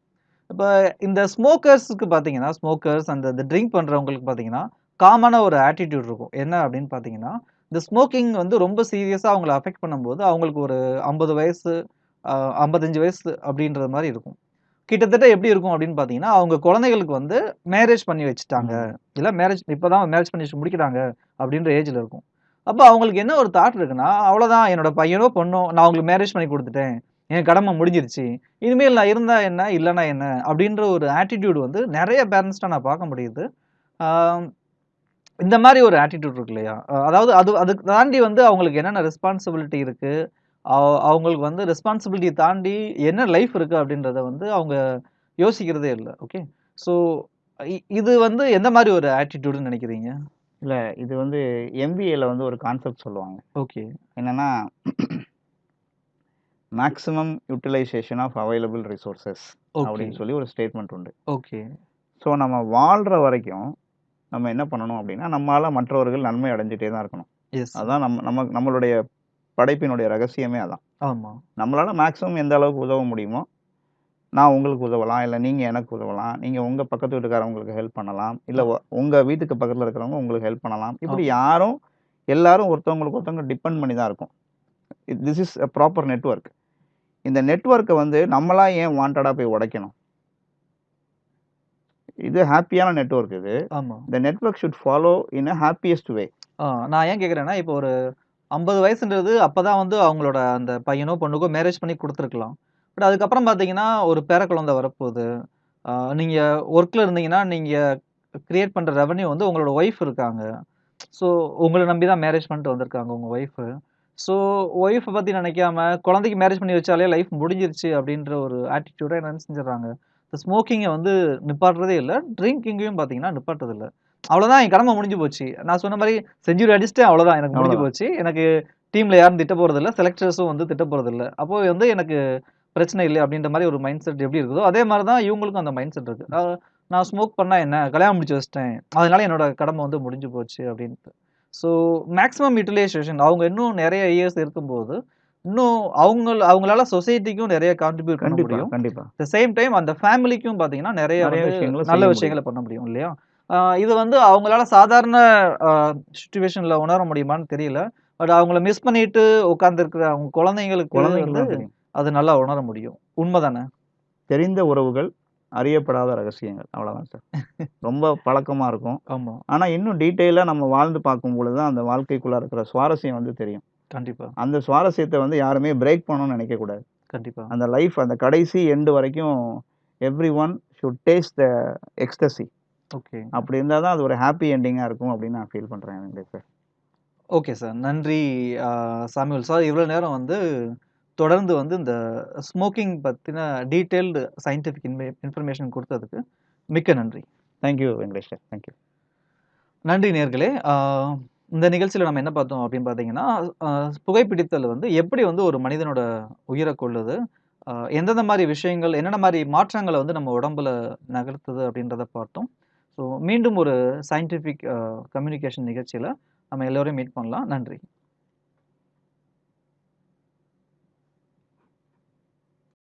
இப்ப இந்த ஸ்மோக்கர்ஸ்க்கு பார்த்தீங்கன்னா, ஸ்மோக்கர்ஸ் அந்த இந்த ட்ரிங்க் பண்றவங்களுக்கு பார்த்தீங்கன்னா, காமனா ஒரு ஆட்டிட்யூட் இருக்கும். என்ன அப்படின்னு பார்த்தீங்கன்னா, இந்த ஸ்மோக்கிங் வந்து ரொம்ப சீரியஸா அவங்கள அஃபெக்ட் பண்ணும்போது, அவங்களுக்கு ஒரு 50 வயசு, 55 வயசு அப்படின்ற மாரி இருக்கும். கிட்டத்தட்ட எப்படி இருக்கும் அப்படின்னு பார்த்தீங்கன்னா, அவங்க குழந்தைகளுக்கு வந்து மேரேஜ் பண்ணி வச்சுட்டாங்க. இல்ல மேரேஜ் இப்பதான் மேரேஜ் பண்ணி வச்சு முடிக்கிறாங்க அப்படின்ற ஏஜ்ல இருக்கும். அப்போ அவங்களுக்கு என்ன ஒரு தாட் இருக்குன்னா, அவ்வளோதான் என்னோட பையனோ, பொண்ணோ நான் அவங்களுக்கு மேரேஜ் பண்ணி கொடுத்துட்டேன் என் கடமை முடிஞ்சிருச்சு. இனிமேல் நான் இருந்தால் என்ன? இல்லைனா என்ன? அப்படின்ற ஒரு ஆட்டிட்யூட் வந்து நிறைய பேரண்ட்ஸ்ட்ட நான் பார்க்க முடியுது. இந்த மாதிரி ஒரு ஆட்டிடியூட் இருக்கு இல்லையா? அதாவது அது அதுக்கு தாண்டி வந்து அவங்களுக்கு என்னென்ன ரெஸ்பான்சிபிலிட்டி இருக்குது அவங்களுக்கு வந்து ரெஸ்பான்சிபிலிட்டி தாண்டி என்ன லைஃப் இருக்குது அப்படின்றத வந்து அவங்க யோசிக்கிறதே இல்லை ஓகே. ஸோ இது வந்து எந்த மாதிரி ஒரு ஆட்டிடியூடுன்னு நினைக்கிறீங்க இல்ல இது வந்து எம்பிஏல வந்து ஒரு கான்செப்ட் சொல்லுவாங்க. ஓகே. என்னன்னா maximum utilization of available resources okay. அப்படின்னு சொல்லி ஒரு ஸ்டேட்மெண்ட் உண்டு. ஓகே. ஸோ நம்ம வாழ்ற வரைக்கும் நம்ம என்ன பண்ணணும் அப்படின்னா, நம்மால மற்றவர்கள் நன்மை அடைஞ்சுட்டே தான் இருக்கணும். எஸ். அதான் நம்ம நம்ம நம்மளுடைய படைப்பினுடைய ரகசியமே அதான். ஆமா. நம்மளால மேக்ஸிமம் எந்த அளவுக்கு உதவ முடியுமோ, நான் உங்களுக்கு உதவலாம். இல்ல நீங்க எனக்கு உதவலாம். நீங்க உங்க பக்கத்து வீட்டுக்காரவங்களுக்கு ஹெல்ப் பண்ணலாம். இல்ல ஒ உங்க வீட்டுக்கு பக்கத்துல இருக்கிறவங்க உங்களுக்கு ஹெல்ப் பண்ணலாம். இப்படி. யாரும் எல்லாரும் ஒருத்தவங்களுக்கு ஒருத்தவங்க டிபெண்ட் பண்ணி தான் இருக்கோம். This is a proper network. இந்த நெட்வொர்க்க வந்து நம்மளா ஏன் வாண்டடா போய் உடைக்கணும்? இது ஹேப்பியான நெட்வொர்க் இது. ஆமா. இந்த network should follow in a happiest way. நான் ஏன் கேட்கிறேன்னா, இப்போ ஒரு 50 வயசுன்றது அப்பதான் வந்து அவங்களோட அந்த பையனோ, பொண்ணுக்கோ மேரேஜ் பண்ணி குடுத்துருக்கலாம். பட் அதுக்கப்புறம் பார்த்தீங்கன்னா, ஒரு பேர குழந்தை வரப்போது. ஆ நீங்க ஒர்க்ல இருந்தீங்கன்னா, நீங்க கிரியேட் பண்ற ரெவென்யூ வந்து உங்களோட ஒய்ஃப் இருக்காங்க. ஸோ உங்கள நம்பி தான் மேரேஜ் பண்ணிட்டு வந்திருக்காங்க உங்க ஒய்ஃபு. ஸோ ஒய்ஃப பத்தி நினைக்காம, குழந்தைக்கு மேரேஜ் பண்ணி வச்சாலே லைஃப் முடிஞ்சிருச்சு அப்படின்ற ஒரு ஆட்டிட்யூட என்ன செஞ்சுடுறாங்க. இந்த ஸ்மோக்கிங்க வந்து நிப்பாட்டுறதே இல்ல. ட்ரிங்கிங்கையும் பார்த்தீங்கன்னா நிப்பாட்டுறதில்ல. அவ்வளோதான் என் கடமை முடிஞ்சு போச்சு. நான் சொன்ன மாரி செஞ்சுரி அடிச்சுட்டேன் அவ்வளோதான் எனக்கு முடிஞ்சு. போச்சு. எனக்கு டீம்ல யாரும் திட்ட போறதில்ல. செலக்டர்ஸும் வந்து திட்ட போறதில்ல. அப்போ வந்து எனக்கு பிரச்சனை இல்ல அப்படின்ற மாரி ஒரு மைண்ட் செட் எப்படி இருக்குதோ, அதே மாரி தான் இவங்களுக்கும் அந்த மைண்ட் செட் இருக்கு. அ நான் ஸ்மோக் பண்ணா என்ன? கல்யாணம் முடிச்சு வச்சுட்டேன். அதனால என்னோட கடமை வந்து முடிஞ்சு போச்சு அப்படின்ட்டு. ஸோ மேக்ஸிமம் யுட்டிலைசேஷன் அவங்க இன்னும் நெறைய இயர்ஸ் இருக்கும்போது, இன்னும் அவங்கள் அவங்களால சொசைட்டிக்கும் நெறைய கான்ட்ரிபியூட் பண்ண முடியும். கண்டிப்பா. த சேம் டைம் அந்த ஃபேமிலிக்கும் பார்த்தீங்கன்னா, நெறைய நல்ல. விஷயங்கள பண்ண முடியும் இல்லையா? இது வந்து அவங்களால சாதாரண சிச்சுவேஷன்ல உணர முடியுமான்னு தெரியல. பட் அவங்கள மிஸ் பண்ணிட்டு உட்கார்ந்திருக்கிற அவங்க குழந்தைங்களுக்கு குழந்தைங்களுக்கு. அது நல்லா உணர முடியும். உண்மதானே? தெரிந்த உறவுகள், அறியப்படாத ரகசியங்கள். அவ்வளோதான் சார். ரொம்ப பழக்கமா இருக்கும். ஆமா. ஆனா இன்னும் டீட்டெயிலா நம்ம வாழ்ந்து பார்க்கும்பொழுது தான் அந்த வாழ்க்கைக்குள்ள இருக்கிற சுவாரஸ்யம் வந்து தெரியும். கண்டிப்பா. அந்த சுவாரஸ்யத்த வந்து யாருமே பிரேக் பண்ணணும்னு நினைக்கக்கூடாது. கண்டிப்பா. அந்த லைஃப் அந்த கடைசி எண்ட் வரைக்கும் everyone should taste the ecstasy. Okay. அப்படி இருந்தா தான் அது ஒரு ஹேப்பி எண்டிங்கா இருக்கும் அப்படின்னு நான் ஃபீல் என் லைஃப்ல. Okay sir. நன்றி அ சாமுவேல் சார். இவ்வளோ நேரம் வந்து தொடர்ந்து வந்து இந்த ஸ்மோக்கிங் பற்றின டீட்டெயில்டு சயின்டிஃபிக் இன்மே இன்ஃபர்மேஷன் கொடுத்ததுக்கு மிக்க நன்றி. Thank you Venkatesh sir. Thank you. நன்றி நேர்களே இந்த நிகழ்ச்சியில் நம்ம என்ன பார்த்தோம் அப்படின்னு பார்த்தீங்கன்னா, புகைப்பிடித்தல் வந்து எப்படி வந்து ஒரு மனிதனோட உயிரை கொள்ளுது எந்தெந்த மாதிரி விஷயங்கள், என்னென்ன மாதிரி மாற்றங்களை வந்து நம்ம உடம்புல நகர்த்துது அப்படின்றத பார்த்தோம். ஸோ மீண்டும் ஒரு சயின்டிஃபிக் கம்யூனிகேஷன் நிகழ்ச்சியில் நம்ம எல்லோரையும் மீட் பண்ணலாம். நன்றி.